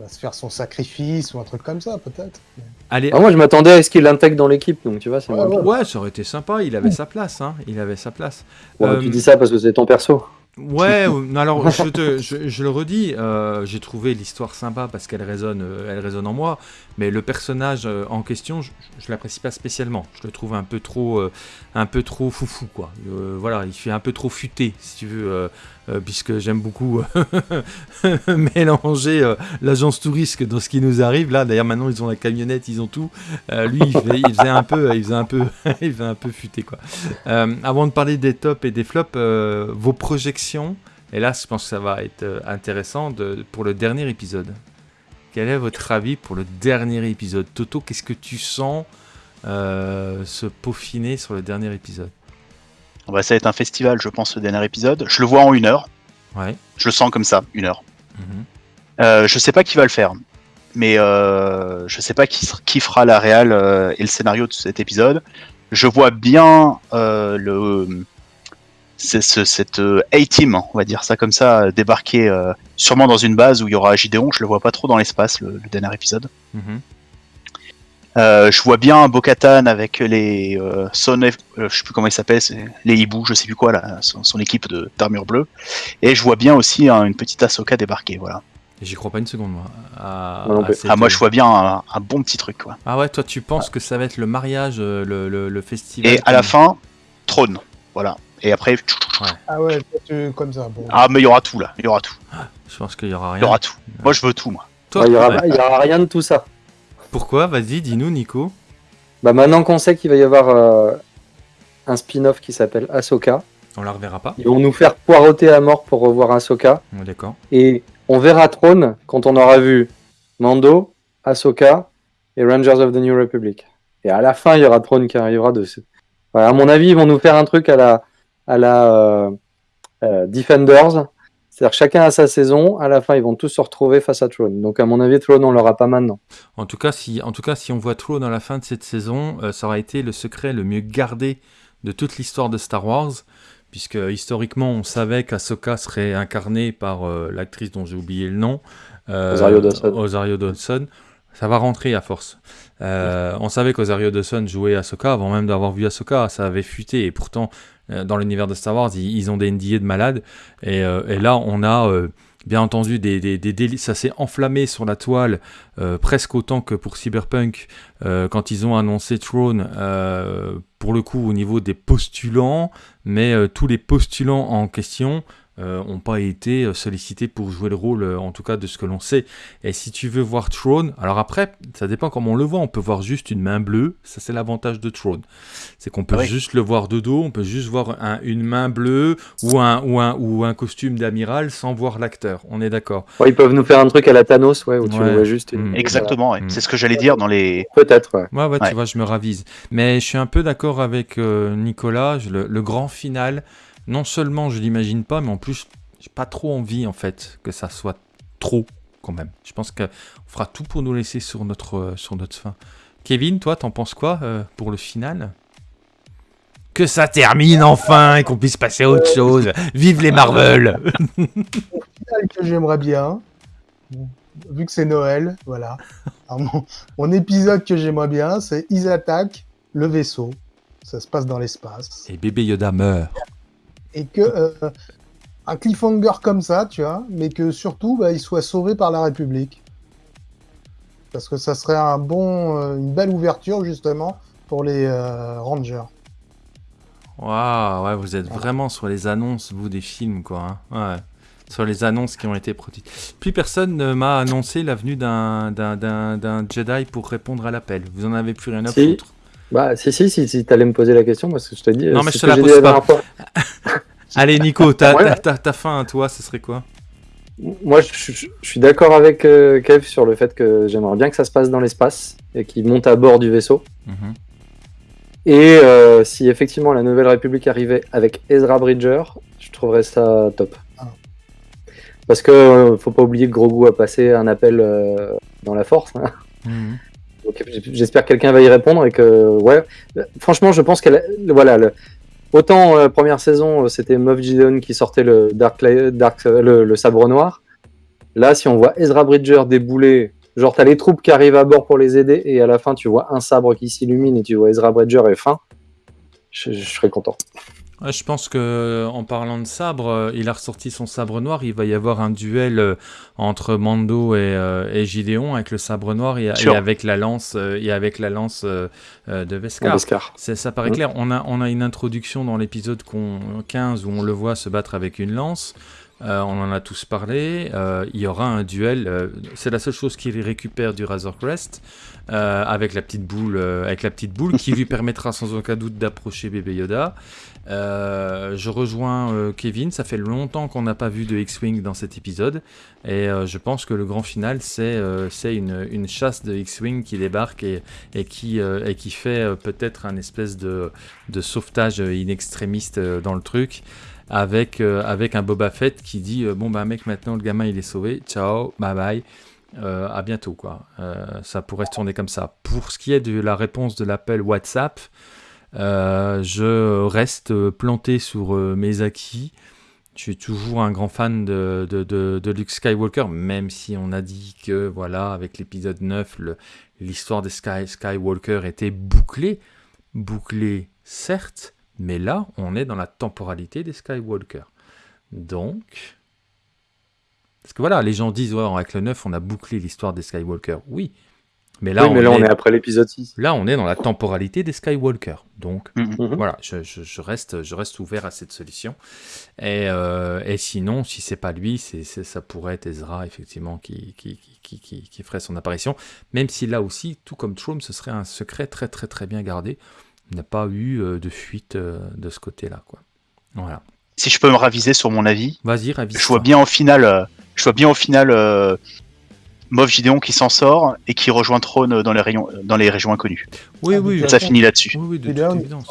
va se faire son sacrifice ou un truc comme ça, peut-être. Allez, Ah, moi, je m'attendais à ce qu'il l'intègre dans l'équipe, donc tu vois, c'est Ouais, ouais. ça aurait été sympa. Il avait sa place, hein. Il avait sa place. Bon, Euh, Tu dis ça parce que c'est ton perso. Ouais, *laughs* alors je, te- je, je le redis, euh, j'ai trouvé l'histoire sympa parce qu'elle résonne, euh, elle résonne en moi, mais le personnage en question, je, je l'apprécie pas spécialement. Je le trouve un peu trop, euh, un peu trop foufou, quoi. Euh, voilà, il fait un peu trop futé, si tu veux, puisque j'aime beaucoup euh, *laughs* mélanger euh, l'agence touriste dans ce qui nous arrive. Là, d'ailleurs, maintenant ils ont la camionnette, ils ont tout. Euh, lui, il, faisait un peu, il faisait un peu, *laughs* il faisait un peu futé, quoi. Euh, avant de parler des tops et des flops, euh, vos projections, et là je pense que ça va être euh, intéressant pour le dernier épisode. Quel est votre avis pour le dernier épisode? Toto, qu'est-ce que tu sens euh, se peaufiner sur le dernier épisode? Bah, ça va être un festival, je pense, le dernier épisode. Je le vois en une heure. Ouais. Je le sens comme ça, une heure. Mhm. Euh, je sais pas qui va le faire, mais euh, je sais pas qui, qui fera la réal euh, et le scénario de cet épisode. Je vois bien euh, le ce, cette euh, A-team, on va dire ça comme ça, débarquer sûrement dans une base où il y aura Gideon. Je le vois pas trop dans l'espace, le, le dernier épisode. Mhm. Euh, je vois bien Bo-Katan avec les euh, Son, euh, je sais plus comment il s'appelle, les hiboux, je sais plus quoi là, son, son équipe de d'armure bleue. Et je vois bien aussi hein, une petite Ahsoka débarquer, voilà. J'y crois pas une seconde, moi. à- Moi non à plus. cette- Ah moi je vois bien un, un bon petit truc quoi. Ah ouais, toi tu penses que ça va être le mariage, euh, le, le- le festival Et à la fin, trône, voilà. Et après, Ah ouais, comme ça. Bon. ah mais il y aura tout là, il y aura tout, Je pense qu'il y aura il y rien. aura tout. Moi je veux tout moi. Toi, Ouais, il y aura, il y aura rien de tout ça. Pourquoi Vas-y, dis-nous, Nico. Bah maintenant qu'on sait qu'il va y avoir euh, un spin-off qui s'appelle Ahsoka, On la reverra pas ils vont nous faire poireauter à mort pour revoir Ahsoka. D'accord. Et on verra Throne quand on aura vu Mando, Ahsoka et Rangers of the New Republic. Et à la fin, il y aura Throne qui arrivera de. Voilà, à mon avis, ils vont nous faire un truc à la, à la euh, euh, Defenders. C'est-à-dire chacun a sa saison. À la fin, ils vont tous se retrouver face à Throne. Donc, à mon avis, Throne, on l'aura pas maintenant. En tout cas, si, en tout cas, si on voit trop dans la fin de cette saison, euh, ça aura été le secret le mieux gardé de toute l'histoire de Star Wars, puisque historiquement, on savait qu'Ahsoka serait incarnée par euh, l'actrice dont j'ai oublié le nom, euh, Rosario Dawson. Rosario Dawson. Ça va rentrer à force. Euh, on savait qu'Osario Dawson jouait Ahsoka avant même d'avoir vu Ahsoka, ça avait fuité et pourtant euh, dans l'univers de Star Wars ils, ont des NDA de malades. Et, euh, et là on a euh, bien entendu des, des, des déli- ça s'est enflammé sur la toile euh, presque autant que pour Cyberpunk euh, quand ils ont annoncé Throne euh, pour le coup au niveau des postulants. Mais euh, tous les postulants en question n'ont pas été euh, sollicités pour jouer le rôle euh, en tout cas de ce que l'on sait et si tu veux voir Throne, alors après, ça dépend comment on le voit. On peut voir juste une main bleue. Ça, c'est l'avantage de Throne. C'est qu'on peut oui. juste le voir de dos. On peut juste voir un- une main bleue ou un, ou un, ou un costume d'amiral sans voir l'acteur. On est d'accord. Ouais, ils peuvent nous faire un truc à la Thanos, ouais, où tu Ouais. le vois juste. une- Mm. Exactement, ouais. Mm. c'est ce que j'allais dire dans les. Peut-être, ouais. Ouais, ouais, Ouais. tu vois, je me ravise. Mais je suis un peu d'accord avec euh, Nicolas. Je- le, le grand final, non seulement je l'imagine pas, mais en plus, j'ai pas trop envie, en fait, que ça soit trop, quand même. Je pense qu'on fera tout pour nous laisser sur notre, euh, sur notre fin. Kevin, toi, t'en penses quoi euh, pour le final? Que ça termine enfin et qu'on puisse passer à autre chose. Vive les Marvel final que j'aimerais bien, vu que c'est Noël, voilà. Alors, mon, mon épisode que j'aimerais bien, c'est ils attaquent le vaisseau. Ça se passe dans l'espace. Et bébé Yoda meurt. Et que euh, un cliffhanger comme ça, tu vois, mais que surtout bah, il soit sauvé par la République. Parce que ça serait un bon, euh, une belle ouverture justement pour les euh, Rangers. Waouh, ouais, vous êtes vraiment sur les annonces, vous, des films, quoi. hein. Ouais. Sur les annonces qui ont été produites. Plus personne ne m'a annoncé la venue d'un, d'un, d'un, d'un Jedi pour répondre à l'appel. Vous en avez plus rien à Si. Bah, si, si, si, si t'allais me poser la question, parce que je te dis. Non, euh, mais je te la pose pas. *laughs* Allez, Nico, ta, Ouais. fin, toi, ce serait quoi? Moi, je, je- je suis d'accord avec euh, Kev sur le fait que j'aimerais bien que ça se passe dans l'espace et qu'il monte à bord du vaisseau. Mhm. Et euh, si effectivement la Nouvelle République arrivait avec Ezra Bridger, je trouverais ça top. Parce que euh, faut pas oublier que Grogu a passé un appel dans la force. hein. Mhm. J'espère que quelqu'un va y répondre et que ouais. Franchement, je pense qu'elle voilà autant euh, première saison euh, c'était Moff Gideon qui sortait le Dark, euh, le, sabre noir. Là, si on voit Ezra Bridger débouler, genre t'as les troupes qui arrivent à bord pour les aider, et à la fin tu vois un sabre qui s'illumine et tu vois Ezra Bridger est fin, je serais content. Je pense que en parlant de sabre, euh, il a ressorti son sabre noir. Il va y avoir un duel euh, entre Mando et, euh, et Gideon avec le sabre noir et, avec la lance euh, et avec la lance euh, euh, de Beskar. Beskar. Ça paraît Mhm. clair. On a, on a une introduction dans l'épisode qu'on- 15 où on le voit se battre avec une lance. Euh, on en a tous parlé. Euh, il y aura un duel. euh, c'est la seule chose qu'il récupère du Razor Crest euh, avec la petite boule, euh, avec la petite boule qui lui *laughs* permettra sans aucun doute d'approcher bébé Yoda. Euh, je rejoins euh, Kevin. Ça fait longtemps qu'on n'a pas vu de X-wing dans cet épisode et euh, je pense que le grand final c'est euh, c'est une, une chasse de X-wing qui débarque et, et qui euh, et qui fait peut-être un espèce de de sauvetage in extrémiste euh, dans le truc avec, euh, avec un Boba Fett qui dit euh, bon bah mec maintenant le gamin il est sauvé. Ciao bye bye. Euh, à bientôt quoi. Ça pourrait se tourner comme ça. Pour ce qui est de la réponse de l'appel WhatsApp je reste planté sur mes acquis je suis toujours un grand fan de, de, de, Luke Skywalker, même si on a dit que, voilà, avec l'épisode 9, le- l'histoire des Sky, Skywalker était bouclée. Bouclée, certes, mais là, on est dans la temporalité des Skywalker. Donc. Parce que voilà, les gens disent, ouais, avec le 9, on a bouclé l'histoire des Skywalker. Oui. Mais là, oui, mais là, on, on est, après l'épisode 6. là, on est dans la temporalité des Skywalker. Donc, Mhm. Mhm. voilà, je, je- je reste, je reste ouvert à cette solution. Et, euh, et sinon, si c'est pas lui, c'est, ça pourrait être Ezra, effectivement, qui, qui, qui, qui, qui- qui ferait son apparition. Même si là aussi, tout comme Trome, ce serait un secret très très très bien gardé. Il n'a pas eu euh, de fuite euh, de ce côté-là. quoi. Voilà. Si je peux me raviser sur mon avis, Vas-y, ravise. je vois bien au final, euh, je vois bien au final euh, Moff Gideon qui s'en sort et qui rejoint Throne dans les, rayons, dans les régions inconnues. Oui, Ah, oui, Ça façon- finit là-dessus. oui, oui, de évidence.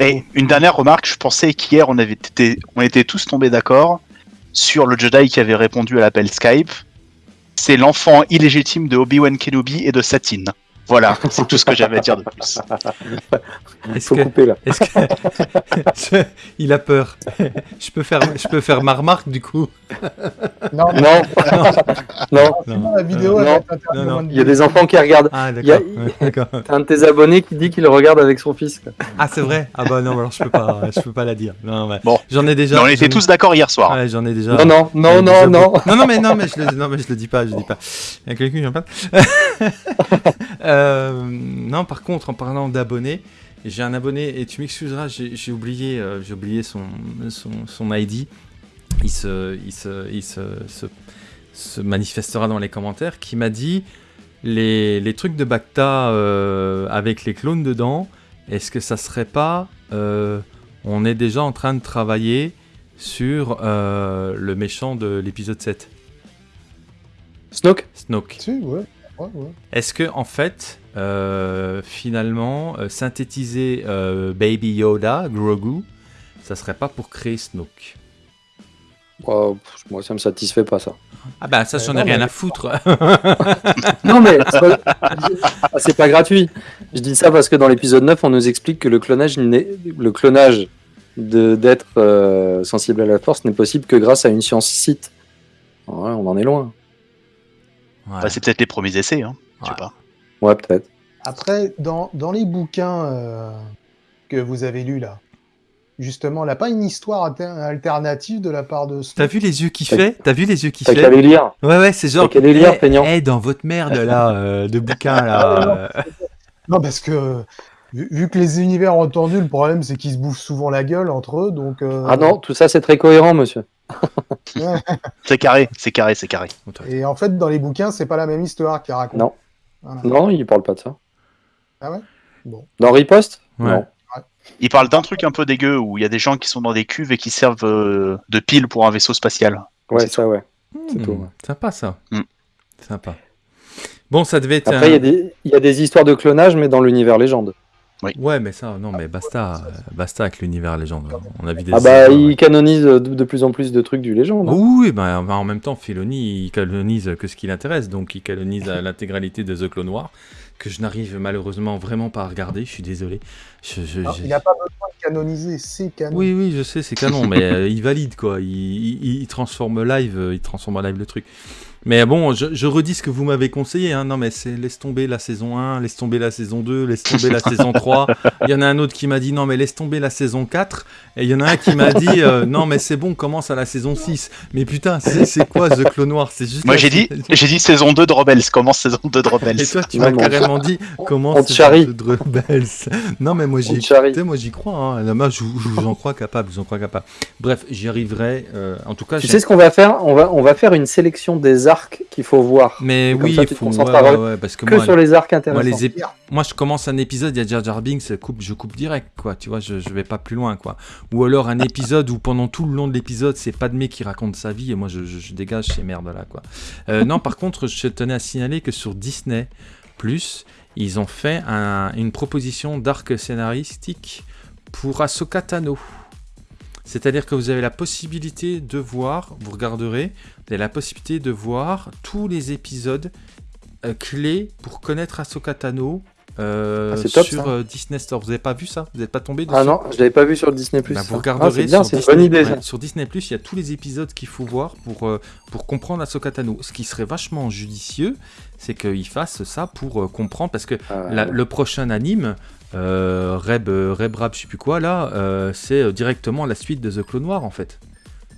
Et une dernière remarque, je pensais qu'hier on avait été, on était tous tombés d'accord sur le Jedi qui avait répondu à l'appel Skype. C'est l'enfant illégitime de Obi-Wan Kenobi et de Satine. Voilà, *laughs* c'est tout ce que j'avais à dire de plus. Est-ce Faut que, couper là. est-ce que... Je- *laughs* il a peur. je peux faire, je peux faire ma remarque du coup. Non, Non, non, la vidéo, Euh, il y a des enfants qui regardent. Ah Il y a- d'accord. Ouais. *laughs* T'as un de tes abonnés qui dit qu'il regarde avec son fils. quoi. Ah c'est vrai? Ah bah non, alors je peux pas, je peux pas la dire. Non, ouais. Bon. J'en ai déjà. Mais on j'en était ai- tous d'accord hier soir. Ouais, j'en ai déjà. Non, non, j'en non, non, déjà non. non, non, mais non, mais je le, non, mais je le dis pas, je le dis pas. Il y a quelqu'un qui en parle. Euh, non, par contre, en parlant d'abonnés, j'ai un abonné et tu m'excuseras, j'ai oublié, euh, j'ai oublié son, son, son ID. Il se, il se, il se, se, se manifestera dans les commentaires. Qui m'a dit les, les trucs de Bacta euh, avec les clones dedans. Est-ce que ça serait pas euh, On est déjà en train de travailler sur euh, le méchant de l'épisode 7, Snoke? Snoke. Si, ouais. Ouais. Est-ce que en fait, euh, finalement, euh, synthétiser euh, Baby Yoda, Grogu, ça serait pas pour créer Snoke? Oh, Moi, ça me satisfait pas ça. Ah bah ça, j'en ai rien mais- à foutre. *laughs* Non, mais c'est pas... Ah, c'est pas gratuit. Je dis ça parce que dans l'épisode 9, on nous explique que le clonage, le clonage de- d'être euh, sensible à la force n'est possible que grâce à une science site. Ouais, on en est loin. Ouais. C'est peut-être les premiers essais, hein. Je sais Ouais. pas. Ouais, peut-être. Après, dans, dans les bouquins euh, que vous avez lus là, justement, n'a pas une histoire alter- alternative de la part de T'as vu les yeux qui fait? T'as vu les yeux qui T'as qu'à fait les lire. Ouais ouais, c'est genre. T'as qu'à les lire, eh, feignant. eh, dans votre merde là euh, de bouquins là. euh, Non, parce que vu, vu que les univers ont entendu, le problème c'est qu'ils se bouffent souvent la gueule entre eux, donc. euh, Ah non, tout ça, c'est très cohérent, monsieur. *laughs* C'est carré, c'est carré, c'est carré. Et en fait, dans les bouquins, c'est pas la même histoire qu'ils racontent. Non. Voilà. Non, il parle pas de ça. Ah ouais? Bon. Dans Riposte? Ouais. Non. Il parle d'un truc un peu dégueu où il y a des gens qui sont dans des cuves et qui servent euh, de pile pour un vaisseau spatial. Ouais, C'est ça, ouais. C'est hmm, tout, ouais. Sympa ça. Hmm. Sympa. Bon, ça devait être. Après, il y, un- y a des histoires de clonage, mais dans l'univers légende. Ouais, mais ça, non, mais basta, euh, basta avec l'univers légende. On a vu des. Ah bah, il canonise de, de plus en plus de trucs du légende. hein. Oui, bah, en même temps, Filoni, il canonise que ce qui l'intéresse, donc il canonise à *laughs* l'intégralité de The Clone Noir, que je n'arrive malheureusement vraiment pas à regarder, je suis désolé. Je, je- Alors, je- il n'a pas besoin de canonisé, c'est canon. Oui, oui, je sais, c'est canon, mais euh, il valide quoi. Il, il- il transforme live, euh, il transforme en live le truc. Mais bon, je, je redis ce que vous m'avez conseillé. Hein. Non, mais c'est laisse tomber la saison 1, laisse tomber la saison 2, laisse tomber la saison *laughs* 3. Il y en a un autre qui m'a dit non, mais laisse tomber la saison 4. Et il y en a un qui m'a dit euh, non, mais c'est bon, commence à la saison 6. Mais putain, c'est quoi The Clone Noir? C'est juste. Moi j'ai dit, saison- j'ai dit saison 2 de Rebels, commence saison 2 de Rebels. Et toi, tu m'as carrément dit comment on te c'est charrie. de Rebels. Non, mais moi j'y moi crois. Hein. Là, moi, je, je vous en crois capable, je vous en crois capable. Bref, j'y arriverai. euh, en tout cas, Tu sais ce qu'on va faire? On va, on va faire une sélection des arcs qu'il faut voir. mais oui, ça, tu faut. Ouais, concentreras ouais, ouais, parce que Que moi, sur les arcs moi, intéressants. les ép- moi, je commence un épisode, il y a Jar Jar Binks, coupe, je coupe direct, quoi. Tu vois, je, je vais pas plus loin, quoi. Ou alors un épisode où pendant tout le long de l'épisode, c'est Padmé qui raconte sa vie et moi, je, je- je dégage ces merdes-là, quoi. Euh, non, par contre, je tenais à signaler que sur Disney Plus, ils ont fait un- une proposition d'arc scénaristique pour Ahsoka Tano. C'est-à-dire que vous avez la possibilité de voir, vous regarderez, vous avez la possibilité de voir tous les épisodes euh, clés pour connaître Ahsoka Tano euh, Ah, top, sur euh, Disney Store. Vous n'avez pas vu ça? Vous n'êtes pas tombé dessus? Ah non, je l'avais pas vu sur Disney+. bah, vous Ah, regarderez c'est bien, sur Disney, bonne idée. ouais, sur Disney Plus, il y a tous les épisodes qu'il faut voir pour, euh, pour comprendre Ahsoka Tano. Ce qui serait vachement judicieux, c'est qu'ils fassent ça pour comprendre, parce que Ah, la- le prochain anime, Reb, Reb Rab, je sais plus quoi, là, c'est directement la suite de The Clone Noir, en fait.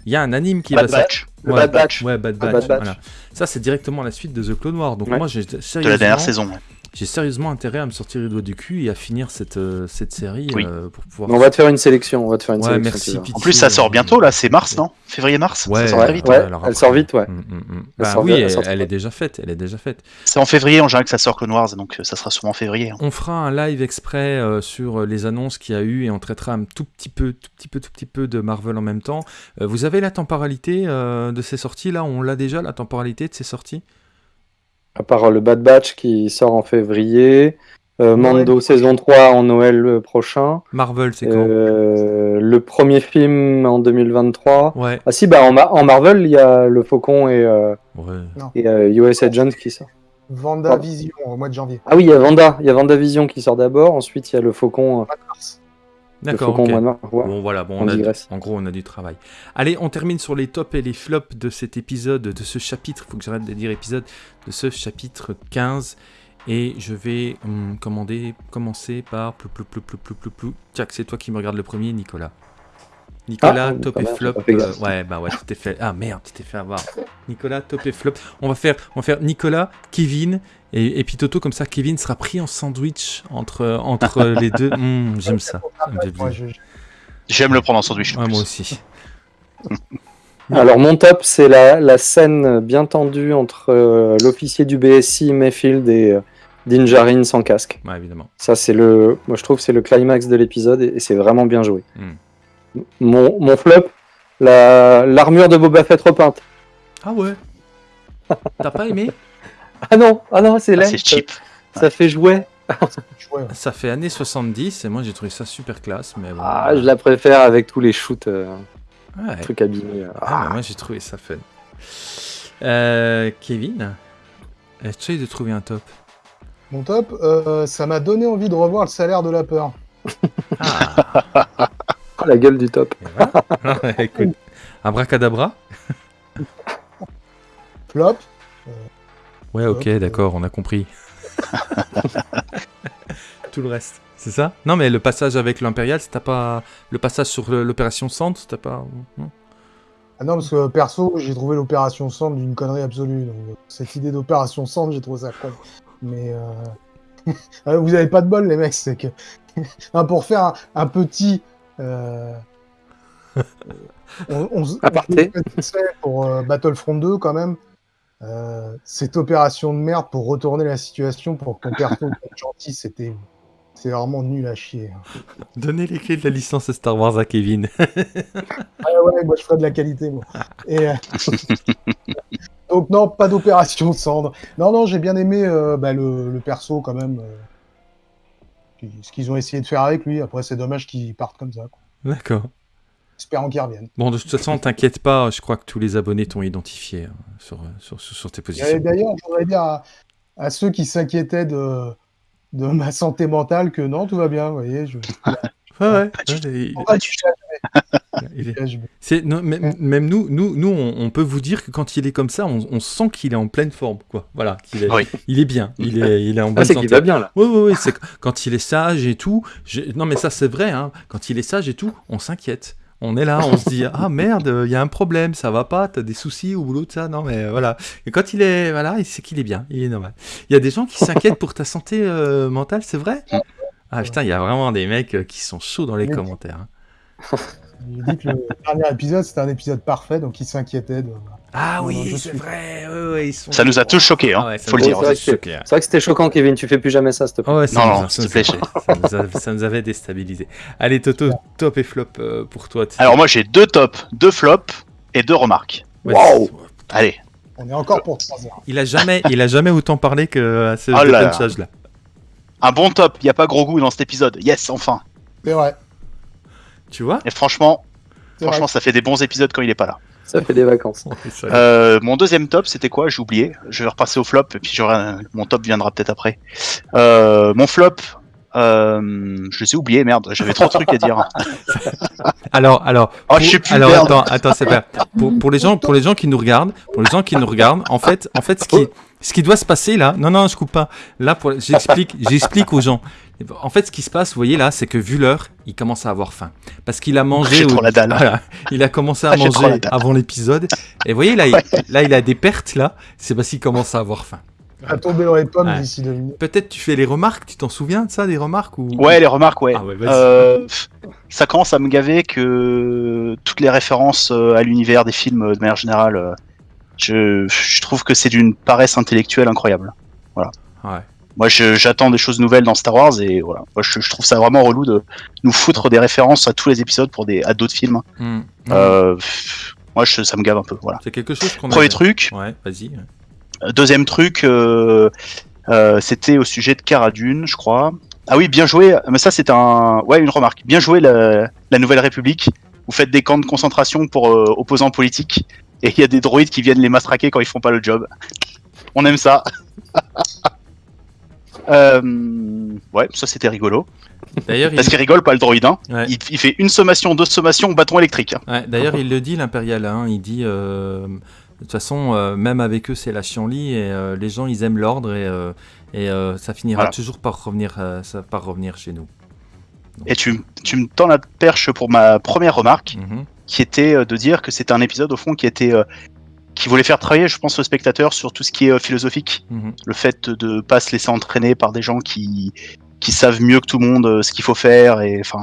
Il y a un anime qui Bad va Batch. Le Ouais, Bad Batch. Ouais, Bad Ah, Batch. Bad Batch. voilà. Ça, c'est directement la suite de The Clone Noir. Donc Ouais. moi, j'ai De la dernière saison. J'ai sérieusement intérêt à me sortir les doigts du cul et à finir cette, euh, cette série Oui. euh, pour pouvoir. On va te faire une sélection. On va te faire une Ouais, sélection. merci. pitié, En plus, ça sort euh, bientôt là, c'est mars, non? Février-mars Ouais, Ça sort ouais, très vite. ouais. alors elle sort vite, ouais. Mm, mm, mm. Elle Bah sort oui, bien, elle elle, elle est déjà faite. Elle est déjà faite. C'est en février en général que ça sort Clone Wars, donc ça sera sûrement en février. hein. On fera un live exprès euh, sur les annonces qu'il y a eu et on traitera un tout petit peu, tout petit peu, tout petit peu de Marvel en même temps. Euh, vous avez la temporalité euh, de ces sorties là On l'a déjà la temporalité de ces sorties? À part euh, le Bad Batch qui sort en février. euh, Mando saison 3 en Noël euh, prochain. Marvel, c'est quand? Euh, le premier film en 2023. Ouais. Ah si, bah en, Ma- en Marvel, il y a le Faucon et, euh, Ouais. et euh, US Agent qui sort. Vendavision au mois de janvier. Ah oui, il y a Vanda. Il y a VandaVision qui sort d'abord. Ensuite, il y a le Faucon. euh, D'accord. Bon voilà, bon, On on a, en gros on a du travail. Allez, on termine sur les tops et les flops de cet épisode, de ce chapitre, faut que j'arrête de dire épisode, de ce chapitre 15. Et je vais hum, commander, commencer par plou plou plou plou plou plou plou. Tiens, c'est toi qui me regarde le premier, Nicolas. Nicolas, Ah, top et mal, flop. euh, ouais, bah ouais, tu t'es fait. Ah merde, tu t'es fait avoir. Nicolas, top et flop. On va faire, on va faire Nicolas, Kevin et, et puis Toto, comme ça, Kevin sera pris en sandwich entre, entre *laughs* les deux. Hum, J'aime ça. J'aime le prendre en sandwich. Ouais, moi aussi. *laughs* Alors mon top, c'est la, la scène bien tendue entre euh, l'officier du BSI, Mayfield et euh, Din Djarin sans casque. Ouais, évidemment. Ça, c'est le, moi je trouve que c'est le climax de l'épisode et, et c'est vraiment bien joué. Hmm. Mon, mon flop, la- l'armure de Boba Fett repeinte. Ah ouais T'as pas aimé? *laughs* Ah non, ah non, c'est Ah, laid. c'est cheap. Ça, ça fait jouet. *laughs* Ça fait années 70 et moi j'ai trouvé ça super classe, mais bon. Ah, je la préfère avec tous les shoots, euh, Ouais. trucs abîmés. Ah, mais moi j'ai trouvé ça fun. Euh, Kevin Essaye de trouver un top? Mon top, euh, ça m'a donné envie de revoir le salaire de la peur. Ah *laughs* Ah, *laughs* la gueule du top. voilà. *laughs* Écoute. Abracadabra *laughs* Flop, Ouais, ok, Hop. d'accord, on a compris. Tout le reste, c'est ça? Non, mais le passage avec l'Impérial, t'as pas. Le passage sur l'opération Centre, t'as pas. non? Ah non, parce que perso, j'ai trouvé l'opération Centre d'une connerie absolue. Donc, euh, cette idée d'opération Centre, j'ai trouvé ça con. Mais euh, euh, vous avez pas de bol, les mecs. C'est que Non, pour faire un, un petit. Euh, on, on, s- *laughs* Aparté. on pour euh, Battlefront 2 quand même. euh, cette opération de merde pour retourner la situation pour que ton perso gentil, c'était c'est vraiment nul à chier. Donnez les clés de la licence Star Wars à Kevin. *laughs* Ah ouais, moi je ferais de la qualité, moi. Et, euh, *laughs* Donc non, pas d'opération cendre. Non, non, j'ai bien aimé euh, bah, le, le perso quand même. Ce qu'ils ont essayé de faire avec lui. Après, c'est dommage qu'il parte comme ça. D'accord. Espérant qu'il revienne. Bon, de toute façon, t'inquiète pas, je crois que tous les abonnés t'ont identifié hein, sur, sur, sur, sur tes positions. D'ailleurs, je voudrais dire à, à ceux qui s'inquiétaient de, de ma santé mentale que non, tout va bien. Vous voyez, je, *laughs* Ouais, ouais. Ouais, c'est- non, même, Mm. même nous, nous, nous on, on peut vous dire que quand il est comme ça, on, on sent qu'il est en pleine forme. Quoi. Voilà, qu'il est, Oui. il est bien, il est, il est en Ah, bonne c'est santé. qu'il va bien là. Oui, oui, oui, c'est quand il est sage et tout. Non, mais ça, c'est vrai, hein, quand il est sage et tout, on s'inquiète. On est là, on se dit *laughs* Ah merde, il y a un problème, ça va pas, t'as des soucis au boulot de ça. Non, mais euh, voilà. Et quand il est. Voilà, il sait qu'il est bien, il est normal. Il y a des gens qui s'inquiètent pour ta santé euh, mentale, c'est vrai? Ah putain, il y a vraiment des mecs euh, qui sont chauds dans les Oui. commentaires. hein. Il dit que le dernier épisode, c'était un épisode parfait, donc il s'inquiétait de... Ah Non, oui, c'est suis- vrai. ouais, ouais, ils sont... Ça nous a tous choqués, hein, Ah ouais, faut le dire. c'est vrai hein. C'est vrai que c'était choquant, Kevin. Tu fais plus jamais ça, s'il te plaît. Ouais, ça Non, non, ça s'il te nous plaît. *laughs* a- ça nous a- ça nous avait déstabilisé. Allez, Toto, top et flop euh, pour toi. Alors moi j'ai deux tops, deux flops et deux remarques. Wow. Allez, On est encore pour 3 heures. Il a jamais, il a jamais autant parlé que à ce Oh là là. punchage là. un bon top, il n'y a pas gros goût dans cet épisode. Yes, enfin. C'est vrai. Tu vois Et franchement, franchement, ça fait des bons épisodes quand il est pas là. Ça fait des vacances. *laughs* Euh, mon deuxième top, c'était quoi? J'ai oublié. Je vais repasser au flop et puis un- mon top viendra peut-être après. Euh, mon flop, euh, je les ai oubliés, merde. J'avais trop de trucs à dire. *laughs* Alors, alors, Oh, pour- je sais plus. alors merde. attends, attends, c'est pas pour, pour les gens, pour les gens qui nous regardent, pour les gens qui nous regardent, en fait, en fait, ce qui, ce qui doit se passer là, non, non, je coupe pas. Là, pour, j'explique, *laughs* j'explique aux gens. En fait, ce qui se passe, vous voyez là, c'est que vu l'heure, il commence à avoir faim parce qu'il a mangé. J'ai au- trop la dalle. Voilà, il a commencé à *laughs* Ah, manger avant l'épisode. Et vous voyez là, il, là, il a des pertes là. C'est parce qu'il commence à avoir faim. Il va tomber dans les pommes Ouais. d'ici deux minutes. Peut-être tu fais les remarques. Tu t'en souviens de ça, des remarques ou? Ouais, les remarques, ouais. Ah ouais. Euh, ça commence à me gaver que toutes les références euh, à l'univers des films, euh, de manière générale, euh, je, je trouve que c'est d'une paresse intellectuelle incroyable. Ouais. Moi, j'attends des choses nouvelles dans Star Wars et voilà. Moi, je, je trouve ça vraiment relou de nous foutre des références à tous les épisodes pour des à d'autres films. Hmm. Euh, pff, moi, je- ça me gave un peu. Voilà. C'est quelque chose qu'on a. Premier truc. Ouais, vas-y. Euh, Deuxième truc, euh, euh, c'était au sujet de Cara Dune, je crois. Ah oui, bien joué. Mais ça, c'est un, ouais, une remarque. Bien joué la, la Nouvelle République. Vous faites des camps de concentration pour euh, opposants politiques et il y a des droïdes qui viennent les matraquer quand ils font pas le job. On aime ça. *laughs* Euh, ouais, ça c'était rigolo. D'ailleurs, il... Parce qu'il rigole pas le droïde. Hein. Ouais. Il, il fait une sommation, deux sommations, bâton électrique. Ouais, D'ailleurs, il le dit, l'impérial. Hein, il dit, euh, de toute façon, euh, même avec eux, c'est la chienlit et euh, les gens, ils aiment l'ordre et, euh, et euh, ça finira Voilà. toujours par revenir, euh, ça, par revenir chez nous. Et tu, tu me tends la perche pour ma première remarque. Mhm. Qui était euh, de dire que c'était un épisode au fond qui était euh, qui voulait faire travailler, je pense, le spectateur sur tout ce qui est euh, philosophique, Mhm. le fait de pas se laisser entraîner par des gens qui qui savent mieux que tout le monde ce qu'il faut faire et enfin,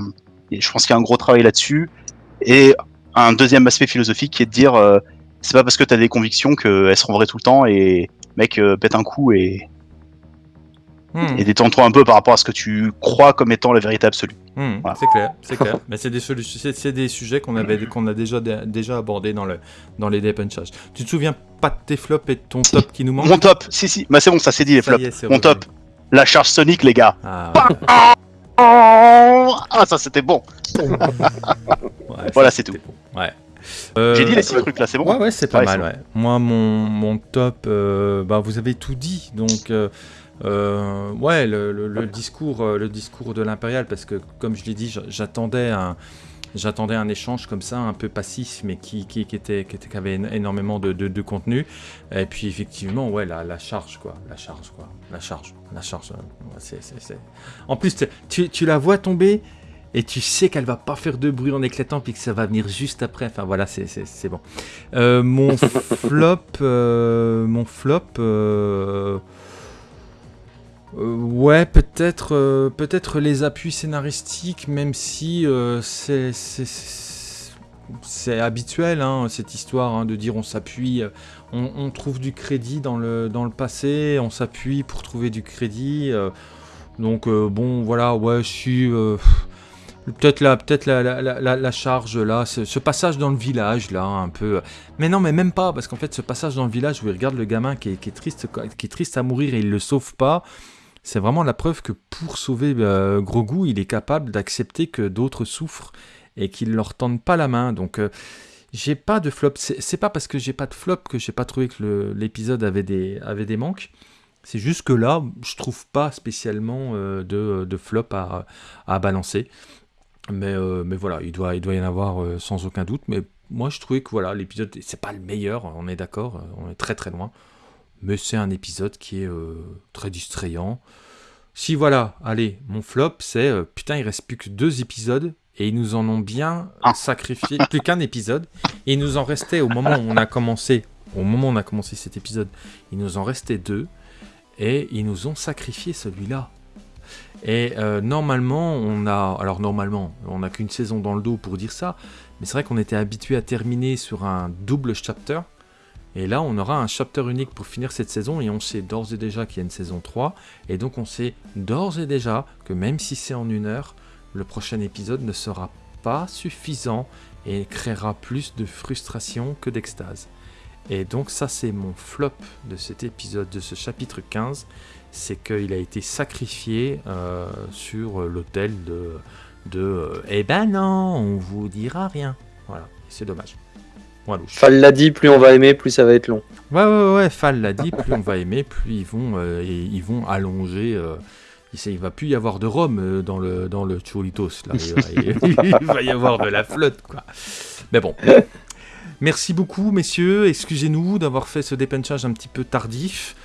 je pense qu'il y a un gros travail là-dessus. Et un deuxième aspect philosophique qui est de dire euh, c'est pas parce que t'as des convictions qu'elles seront vraies tout le temps et mec euh, pète un coup et, Mhm. et détends-toi un peu par rapport à ce que tu crois comme étant la vérité absolue. Voilà. C'est clair, c'est clair. Mais c'est des, c'est- sujets qu'on avait, qu'on a déjà, déjà abordés dans, le, dans les dépunchages. Tu te souviens pas de tes flops et de ton top qui nous manque? Mon top, si si, bah c'est bon, ça c'est dit les flops. est, Mon top, la charge sonique les gars. Ah, Ah, ça c'était bon. *laughs* ouais, Voilà, c'est tout. bon. Ouais. Euh, J'ai dit les six trucs là, c'est bon Ouais, ouais, c'est pas mal, ouais. Moi, mon, mon top, euh, bah, vous avez tout dit. Donc, euh, euh, ouais, le, discours, euh, le discours de l'impérial, parce que, comme je l'ai dit, j'a- j'attendais un. J'attendais un échange comme ça, un peu passif, mais qui, qui, était, qui, avait éno- énormément de, de, contenu. Et puis, effectivement, ouais, la, la charge, quoi. La charge, quoi. La charge. La charge. euh, En plus, tu- tu, la vois tomber et tu sais qu'elle va pas faire de bruit en éclatant, puis que ça va venir juste après. Enfin, voilà, c'est- bon. *laughs* Mon flop, mon flop, euh, ouais, peut-être, euh, peut-être les appuis scénaristiques, même si euh, c'est, habituel, hein, cette histoire hein, de dire on s'appuie, on, on trouve du crédit dans le, dans le passé, on s'appuie pour trouver du crédit. donc bon, voilà, ouais, je suis. Peut-être la, peut-être la, la, la- la- charge là, ce, passage dans le village là, un peu. Mais non, mais même pas, parce qu'en fait, ce passage dans le village où il regarde le gamin qui est, qui est triste, qui est triste à mourir et il le sauve pas, c'est vraiment la preuve que pour sauver euh, Grogu, il est capable d'accepter que d'autres souffrent et qu'il leur tendent pas la main. Donc, euh, j'ai pas de flop. C'est pas parce que j'ai pas de flop que j'ai pas trouvé que l'épisode avait des, manques. C'est juste que là, je trouve pas spécialement euh, de, flop à, balancer. Mais, euh, mais voilà, il doit, il doit y en avoir euh, sans aucun doute. Mais moi, je trouvais que voilà, l'épisode, c'est pas le meilleur, on est d'accord, on est très très loin. Mais c'est un épisode qui est euh, très distrayant. Si voilà, allez, mon flop, c'est euh, putain, il reste plus que deux épisodes et ils nous en ont bien Ah. sacrifié, *laughs* plus qu'un épisode. Et il nous en restait au moment où on a commencé, au moment où on a commencé cet épisode, il nous en restait deux et ils nous ont sacrifié celui-là. Et euh, normalement, on a, alors normalement, on n'a qu'une saison dans le dos pour dire ça, mais c'est vrai qu'on était habitué à terminer sur un double chapter. Et là, on aura un chapter unique pour finir cette saison et on sait d'ores et déjà qu'il y a une saison 3. Et donc, on sait d'ores et déjà que même si c'est en une heure, le prochain épisode ne sera pas suffisant et créera plus de frustration que d'extase. Et donc, ça, c'est mon flop de cet épisode, de ce chapitre 15. C'est qu'il a été sacrifié euh, sur l'autel de. de euh, eh ben non, on vous dira rien. Voilà, c'est dommage. Fall l'a dit, plus on va aimer, plus ça va être long. Ouais, ouais, ouais, Fall l'a dit, plus on va aimer, plus ils vont, euh, et ils vont allonger. euh, il, il va plus y avoir de rhum euh, dans le, dans le Cholitos. Là. Il, va, *laughs* il va y avoir de la flotte, quoi. Mais bon. Merci beaucoup, messieurs. Excusez-nous d'avoir fait ce dépenchage un petit peu tardif.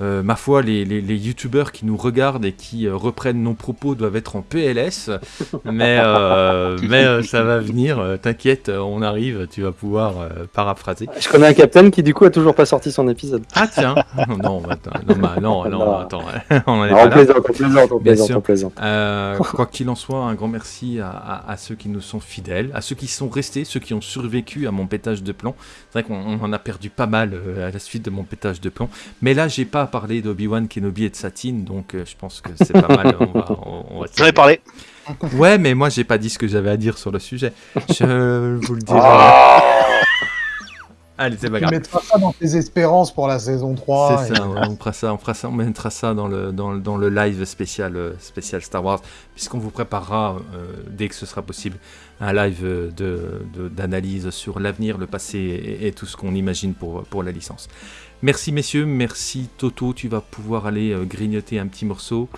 Euh, ma foi, les, les, les youtubeurs qui nous regardent et qui euh, reprennent nos propos doivent être en PLS. *laughs* Mais, euh, mais euh, ça va venir. euh, T'inquiète, on arrive. Tu vas pouvoir euh, paraphraser. Je connais un capitaine qui du coup a toujours pas sorti son épisode. Ah tiens Non, attends, non, bah, non, *laughs* non, Non. attends, *laughs* on en est pas on là. plaisante, on plaisante, on Bien plaisante, sûr. on plaisante. Euh, quoi qu'il en soit, un grand merci à, à- à ceux qui nous sont fidèles, à ceux qui sont restés, ceux qui ont survécu à mon pétage de plomb. C'est vrai qu'on on en a perdu pas mal euh, à la suite de mon pétage de plomb. Mais là, j'ai pas parlé d'Obi-Wan Kenobi et de Satine, donc euh, je pense que c'est pas mal. On va, on- on va *laughs* J'en ai parlé. Ouais, mais moi, j'ai pas dit ce que j'avais à dire sur le sujet. Je vous le dirai. Ah. Allez, c'est pas Tu grave. mettras ça dans tes espérances pour la saison 3. C'est et- ça, ouais, on fera ça, on fera ça, on mettra ça dans le, dans, le- dans le live spécial, euh, spécial Star Wars, puisqu'on vous préparera, euh, dès que ce sera possible, un live de, de- d'analyse sur l'avenir, le passé et, et tout ce qu'on imagine pour, pour la licence. Merci messieurs, merci Toto, tu vas pouvoir aller euh, grignoter un petit morceau.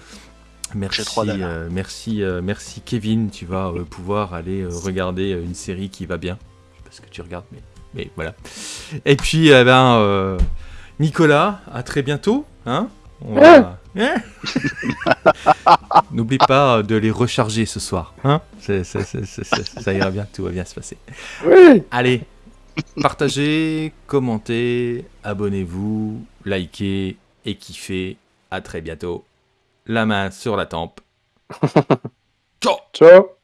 Merci, euh, merci, euh, merci Kevin, tu vas euh, pouvoir aller euh, regarder euh, une série qui va bien. Je sais pas ce que tu regardes, mais, mais voilà. Et puis, eh ben, euh, Nicolas, à très bientôt. Hein va- Hein *laughs* N'oublie pas de les recharger ce soir. Hein ça ira bien, tout va bien se passer. Oui Allez, partagez, commentez, abonnez-vous, likez et kiffez. À très bientôt. La main sur la tempe. *laughs* Ciao Ciao